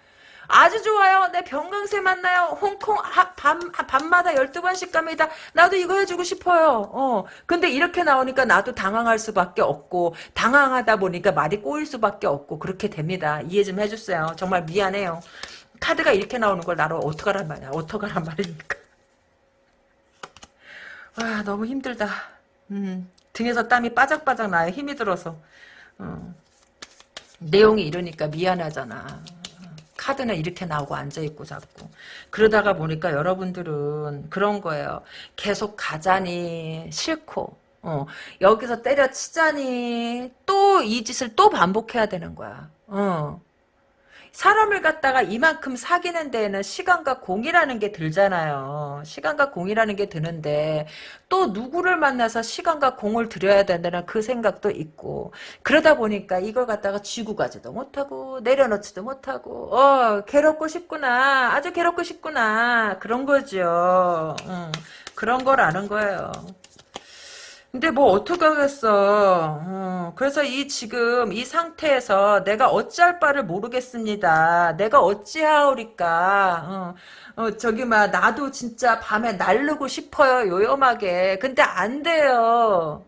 아주 좋아요. 내 변강쇠 만나요. 홍콩 하, 밤, 밤마다 12번씩 갑니다. 나도 이거 해주고 싶어요. 어. 근데 이렇게 나오니까 나도 당황할 수밖에 없고 당황하다 보니까 말이 꼬일 수밖에 없고 그렇게 됩니다. 이해 좀 해주세요. 정말 미안해요. 카드가 이렇게 나오는 걸 나로 어떡하란 말이야. 어떡하란 말입니까? 와 너무 힘들다. 음. 등에서 땀이 바짝바짝 나요. 힘이 들어서. 어. 내용이 이러니까 미안하잖아. 카드는 이렇게 나오고 앉아있고 자꾸. 그러다가 보니까 여러분들은 그런 거예요. 계속 가자니 싫고 어, 여기서 때려치자니 또 이 짓을 또 반복해야 되는 거야. 어. 사람을 갖다가 이만큼 사귀는 데에는 시간과 공이라는 게 들잖아요. 시간과 공이라는 게 드는데 또 누구를 만나서 시간과 공을 들여야 된다는 그 생각도 있고 그러다 보니까 이걸 갖다가 쥐고 가지도 못하고 내려놓지도 못하고 어 괴롭고 싶구나 아주 괴롭고 싶구나 그런 거죠. 응, 그런 거라는 거예요. 근데 뭐 어떡하겠어. 어, 그래서 이 지금 이 상태에서 내가 어찌할 바를 모르겠습니다. 내가 어찌하오리까. 어, 어, 저기 막 나도 진짜 밤에 날르고 싶어요. 요염하게. 근데 안 돼요.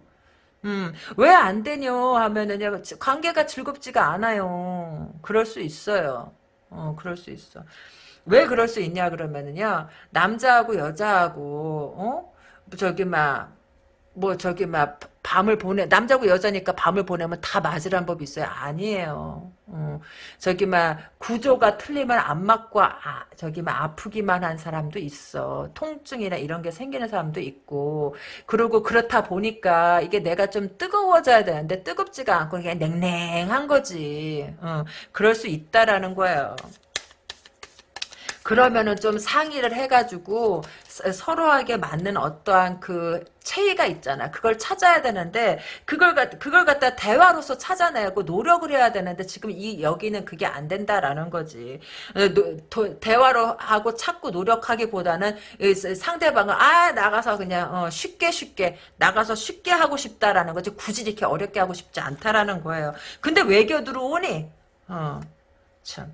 음, 왜 안 되뇨 하면은요, 관계가 즐겁지가 않아요. 그럴 수 있어요. 어, 그럴 수 있어. 왜 그럴 수 있냐 그러면은요, 남자하고 여자하고, 어? 저기 막, 뭐 저기 막 밤을 보내 남자고 여자니까 밤을 보내면 다 맞으란 법이 있어요? 아니에요. 어, 저기 막 구조가 틀리면 안 맞고 아, 저기 막 아프기만 한 사람도 있어. 통증이나 이런 게 생기는 사람도 있고. 그리고 그렇다 보니까 이게 내가 좀 뜨거워져야 되는데 뜨겁지가 않고 그냥 냉랭한 거지. 어, 그럴 수 있다라는 거예요. 그러면은 좀 상의를 해가지고 서- 서로에게 맞는 어떠한 그 체의가 있잖아. 그걸 찾아야 되는데 그걸 갖 그걸 갖다 대화로서 찾아내고 노력을 해야 되는데 지금 이 여기는 그게 안 된다라는 거지. 어, 대화로 하고 찾고 노력하기보다는 상대방을 아 나가서 그냥 어, 쉽게 쉽게 나가서 쉽게 하고 싶다라는 거지. 굳이 이렇게 어렵게 하고 싶지 않다라는 거예요. 근데 외교 들어오니 어 참.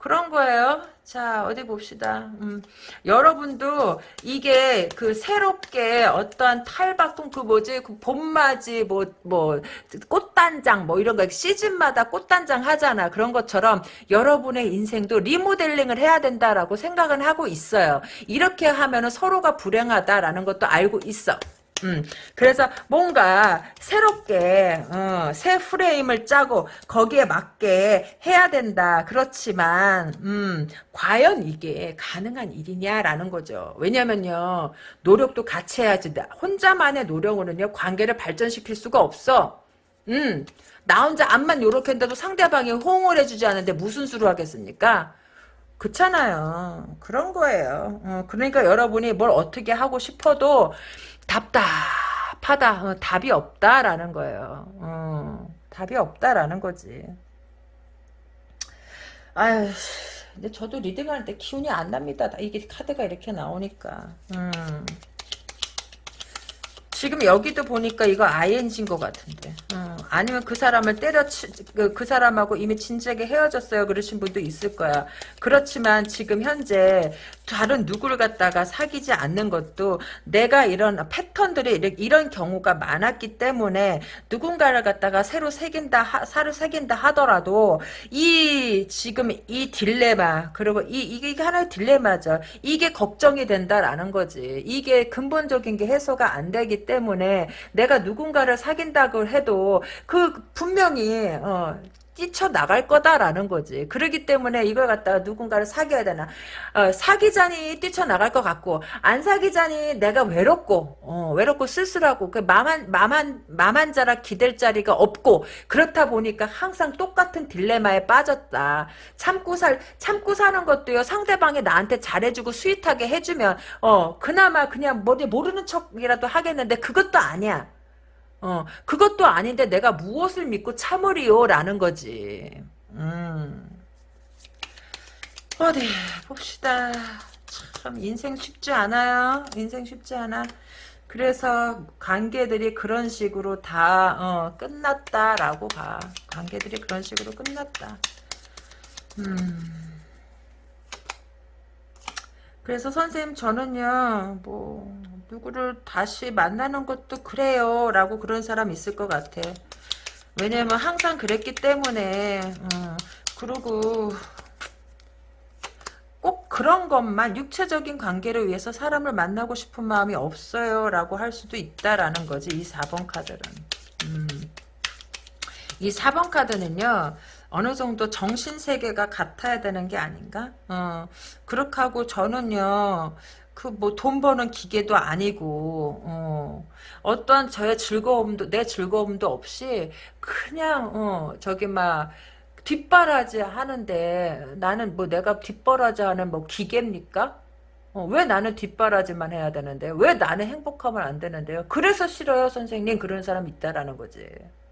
그런 거예요. 자, 어디 봅시다. 음, 여러분도 이게 그 새롭게 어떠한 탈바꿈 그 뭐지, 그 봄맞이 뭐, 뭐, 꽃단장 뭐 이런 거 시즌마다 꽃단장 하잖아. 그런 것처럼 여러분의 인생도 리모델링을 해야 된다라고 생각은 하고 있어요. 이렇게 하면은 서로가 불행하다라는 것도 알고 있어. 음, 그래서 뭔가 새롭게 어, 새 프레임을 짜고 거기에 맞게 해야 된다. 그렇지만 음, 과연 이게 가능한 일이냐라는 거죠. 왜냐면요 노력도 같이 해야지. 나- 혼자만의 노력으로는요 관계를 발전시킬 수가 없어. 음, 나 혼자 앞만 요렇게 한데도 상대방이 호응을 해주지 않는데 무슨 수로 하겠습니까? 그렇잖아요. 그런 거예요. 어, 그러니까 여러분이 뭘 어떻게 하고 싶어도 답답하다. 어, 답이 없다라는 거예요. 어, 답이 없다라는 거지. 아유, 근데 저도 리딩할 때 기운이 안 납니다. 이게 카드가 이렇게 나오니까. 음. 지금 여기도 보니까 이거 ING인 것 같은데. 어, 아니면 그 사람을 때려치, 그, 그 사람하고 이미 진작에 헤어졌어요. 그러신 분도 있을 거야. 그렇지만 지금 현재 다른 누구를 갖다가 사귀지 않는 것도 내가 이런 패턴들이 이런, 경우가 많았기 때문에 누군가를 갖다가 새로 새긴다, 하, 사를 새긴다 하더라도 이 지금 이 딜레마 그리고 이 이게 하나의 딜레마죠. 이게 걱정이 된다라는 거지. 이게 근본적인 게 해소가 안 되기 때문에 내가 누군가를 사귄다고 해도 그 분명히 어, 뛰쳐나갈 거다라는 거지. 그러기 때문에 이걸 갖다가 누군가를 사귀어야 되나. 어, 사귀자니 뛰쳐나갈 것 같고, 안 사귀자니 내가 외롭고, 어, 외롭고 쓸쓸하고, 그 마만, 마만, 마만 자라 기댈 자리가 없고, 그렇다 보니까 항상 똑같은 딜레마에 빠졌다. 참고 살, 참고 사는 것도요, 상대방이 나한테 잘해주고 스윗하게 해주면, 어, 그나마 그냥 뭐 모르는 척이라도 하겠는데, 그것도 아니야. 어, 그것도 아닌데 내가 무엇을 믿고 참으리요? 라는 거지. 음. 어디, 봅시다. 참, 인생 쉽지 않아요. 인생 쉽지 않아. 그래서 관계들이 그런 식으로 다, 어, 끝났다라고 봐. 관계들이 그런 식으로 끝났다. 음. 그래서 선생님 저는요 뭐 누구를 다시 만나는 것도 그래요 라고 그런 사람 있을 것 같아 왜냐면 항상 그랬기 때문에 어, 그리고 꼭 그런 것만 육체적인 관계를 위해서 사람을 만나고 싶은 마음이 없어요 라고 할 수도 있다라는 거지 이 4번 카드는 음. 이 4번 카드는요 어느 정도 정신세계가 같아야 되는 게 아닌가? 어, 그렇게 하고 저는요, 그 뭐 돈 버는 기계도 아니고, 어, 어떤 저의 즐거움도, 내 즐거움도 없이, 그냥, 어, 저기 막, 뒷바라지 하는데, 나는 뭐 내가 뒷바라지 하는 뭐 기계입니까? 어, 왜 나는 뒷바라지만 해야 되는데, 왜 나는 행복하면 안 되는데요? 그래서 싫어요, 선생님. 그런 사람 있다라는 거지.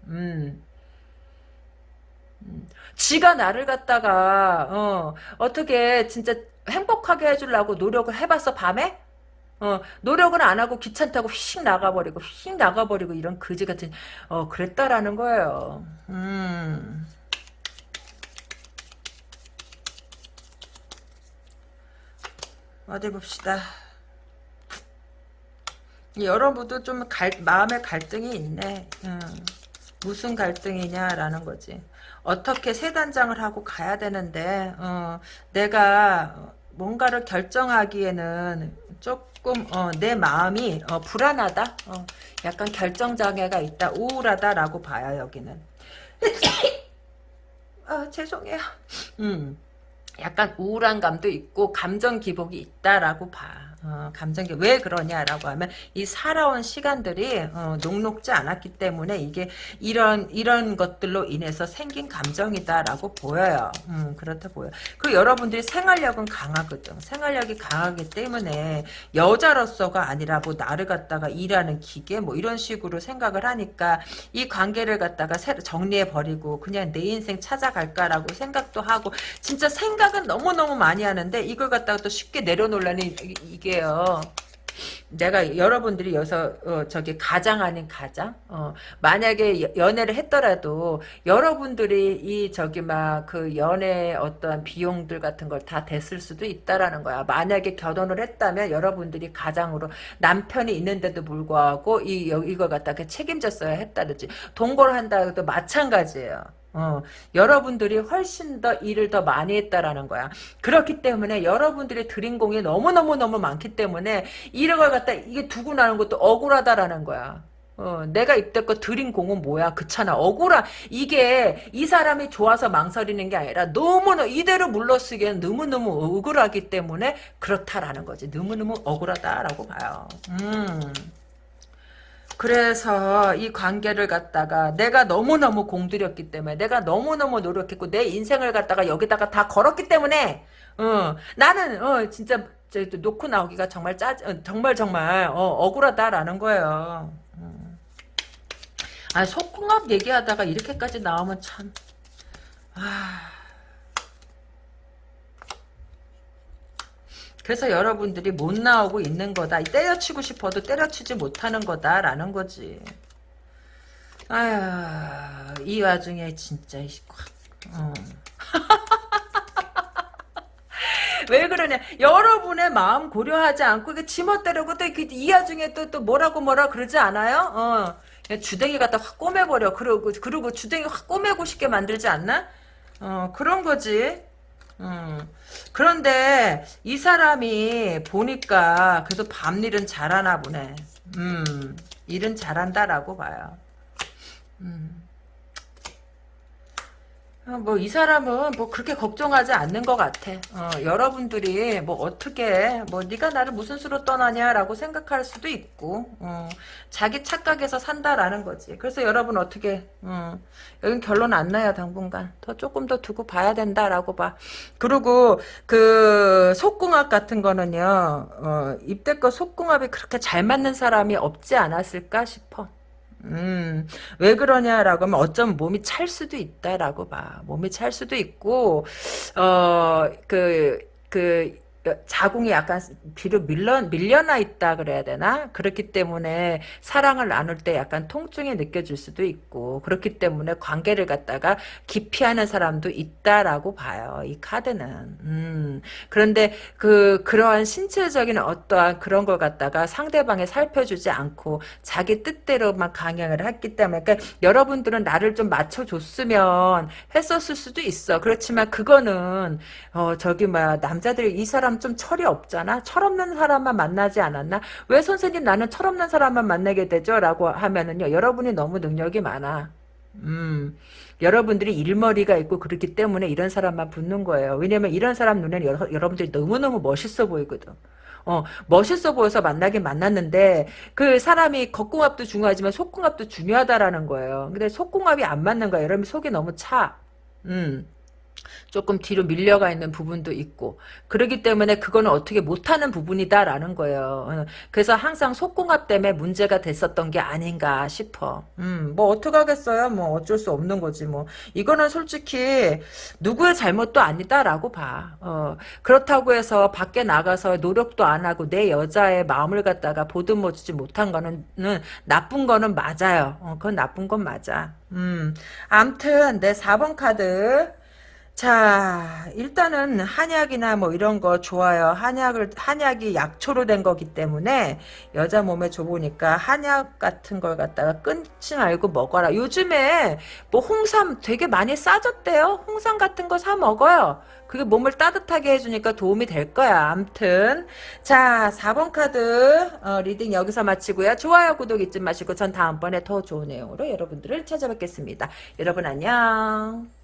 음. 지가 나를 갖다가 어, 어떻게 진짜 행복하게 해주려고 노력을 해봤어 밤에? 어, 노력은 안 하고 귀찮다고 휙 나가버리고 휙 나가버리고 이런 거지 같은 어 그랬다라는 거예요. 음. 어디 봅시다. 여러분도 좀 갈, 마음의 갈등이 있네. 음. 무슨 갈등이냐라는 거지. 어떻게 세 단장을 하고 가야 되는데 어, 내가 뭔가를 결정하기에는 조금 어, 내 마음이 어, 불안하다. 어, 약간 결정장애가 있다. 우울하다라고 봐요 여기는. <coughs> 아 죄송해요. 음. 약간 우울한 감도 있고 감정 기복이 있다라고 봐. 어, 감정이 왜 그러냐라고 하면 이 살아온 시간들이 어, 녹록지 않았기 때문에 이게 이런 이런 것들로 인해서 생긴 감정이다라고 보여요. 음, 그렇다 보여. 그 여러분들이 생활력은 강하거든. 생활력이 강하기 때문에 여자로서가 아니라 뭐 나를 갖다가 일하는 기계 뭐 이런 식으로 생각을 하니까 이 관계를 갖다가 정리해 버리고 그냥 내 인생 찾아갈까라고 생각도 하고 진짜 생각은 너무 너무 많이 하는데 이걸 갖다가 또 쉽게 내려놓으려니 이게 이게요. 내가 여러분들이 여기서 어, 저기 가장 아닌 가장 어, 만약에 연애를 했더라도 여러분들이 이 저기 막 그 연애 어떠한 비용들 같은 걸 다 댔을 수도 있다라는 거야 만약에 결혼을 했다면 여러분들이 가장으로 남편이 있는데도 불구하고 이 이걸 갖다가 책임졌어야 했다든지 동거를 한다 해도 마찬가지예요 어, 여러분들이 훨씬 더 일을 더 많이 했다라는 거야. 그렇기 때문에 여러분들이 드린 공이 너무너무너무 많기 때문에 이런 걸 갖다 이게 두고 나는 것도 억울하다라는 거야. 어, 내가 입대껏 드린 공은 뭐야? 그렇잖아. 억울한 이게 이 사람이 좋아서 망설이는 게 아니라 너무나 이대로 물러쓰기엔 너무너무 억울하기 때문에 그렇다라는 거지. 너무너무 억울하다라고 봐요. 음. 그래서 이 관계를 갖다가 내가 너무너무 공들였기 때문에 내가 너무너무 노력했고 내 인생을 갖다가 여기다가 다 걸었기 때문에 어, 나는 어, 진짜 놓고 나오기가 정말 짜 어, 정말 정말 어, 억울하다라는 거예요. 음. 아 속궁합 얘기하다가 이렇게까지 나오면 참 아. 그래서 여러분들이 못 나오고 있는 거다. 때려치고 싶어도 때려치지 못하는 거다라는 거지. 아휴 이 와중에 진짜 어. <laughs> 왜 그러냐 여러분의 마음 고려하지 않고 이게 지멋대로고 또이 와중에 또, 또 뭐라고 뭐라 그러지 않아요? 어. 주댕이 갖다 확 꼬매버려 그러고 그리고 주댕이 확 꼬매고 싶게 만들지 않나? 어 그런 거지 음. 그런데 이 사람이 보니까 그래도 밤일은 잘하나 보네. 음, 일은 잘한다라고 봐요. 음. 어, 뭐이 사람은 뭐 그렇게 걱정하지 않는 것 같아. 어, 여러분들이 뭐 어떻게 뭐 네가 나를 무슨 수로 떠나냐라고 생각할 수도 있고 어, 자기 착각에서 산다라는 거지. 그래서 여러분 어떻게 어, 여긴 결론 안 나요 당분간. 더 조금 더 두고 봐야 된다라고 봐. 그리고 그 속궁합 같은 거는요. 어, 입대껏 속궁합이 그렇게 잘 맞는 사람이 없지 않았을까 싶어. 음, 왜 그러냐라고 하면 어쩌면 몸이 찰 수도 있다라고 봐. 몸이 찰 수도 있고, 어, 그, 그, 자궁이 약간 뒤로 밀려, 밀려나 있다 그래야 되나? 그렇기 때문에 사랑을 나눌 때 약간 통증이 느껴질 수도 있고 그렇기 때문에 관계를 갖다가 기피하는 사람도 있다라고 봐요. 이 카드는. 음, 그런데 그 그러한 신체적인 어떠한 그런 걸 갖다가 상대방에 살펴주지 않고 자기 뜻대로만 강행을 했기 때문에 그러니까 여러분들은 나를 좀 맞춰줬으면 했었을 수도 있어. 그렇지만 그거는 어 저기 뭐야 남자들이 이 사람 좀 철이 없잖아. 철없는 사람만 만나지 않았나? 왜 선생님 나는 철없는 사람만 만나게 되죠? 라고 하면은요. 여러분이 너무 능력이 많아. 음, 여러분들이 일머리가 있고 그렇기 때문에 이런 사람만 붙는 거예요. 왜냐면 이런 사람 눈에는 여러, 여러분들이 너무너무 멋있어 보이거든. 어, 멋있어 보여서 만나긴 만났는데 그 사람이 겉궁합도 중요하지만 속궁합도 중요하다라는 거예요. 근데 속궁합이 안 맞는 거야. 여러분 속이 너무 차. 음. 조금 뒤로 밀려가 있는 부분도 있고 그러기 때문에 그거는 어떻게 못하는 부분이다라는 거예요. 어, 그래서 항상 속궁합 때문에 문제가 됐었던 게 아닌가 싶어. 음, 뭐 어떡하겠어요. 뭐 어쩔 수 없는 거지 뭐. 이거는 솔직히 누구의 잘못도 아니다라고 봐. 어, 그렇다고 해서 밖에 나가서 노력도 안 하고 내 여자의 마음을 갖다가 보듬어주지 못한 거는 나쁜 거는 맞아요. 어, 그건 나쁜 건 맞아. 음, 암튼 내 4번 카드 자, 일단은 한약이나 뭐 이런 거 좋아요. 한약을, 한약이 약초로 된 거기 때문에 여자 몸에 좋으니까 한약 같은 걸 갖다가 끊지 말고 먹어라. 요즘에 뭐 홍삼 되게 많이 싸졌대요. 홍삼 같은 거 사 먹어요. 그게 몸을 따뜻하게 해주니까 도움이 될 거야. 암튼. 자, 4번 카드 어, reading 여기서 마치고요. 좋아요, 구독 잊지 마시고 전 다음번에 더 좋은 내용으로 여러분들을 찾아뵙겠습니다. 여러분 안녕.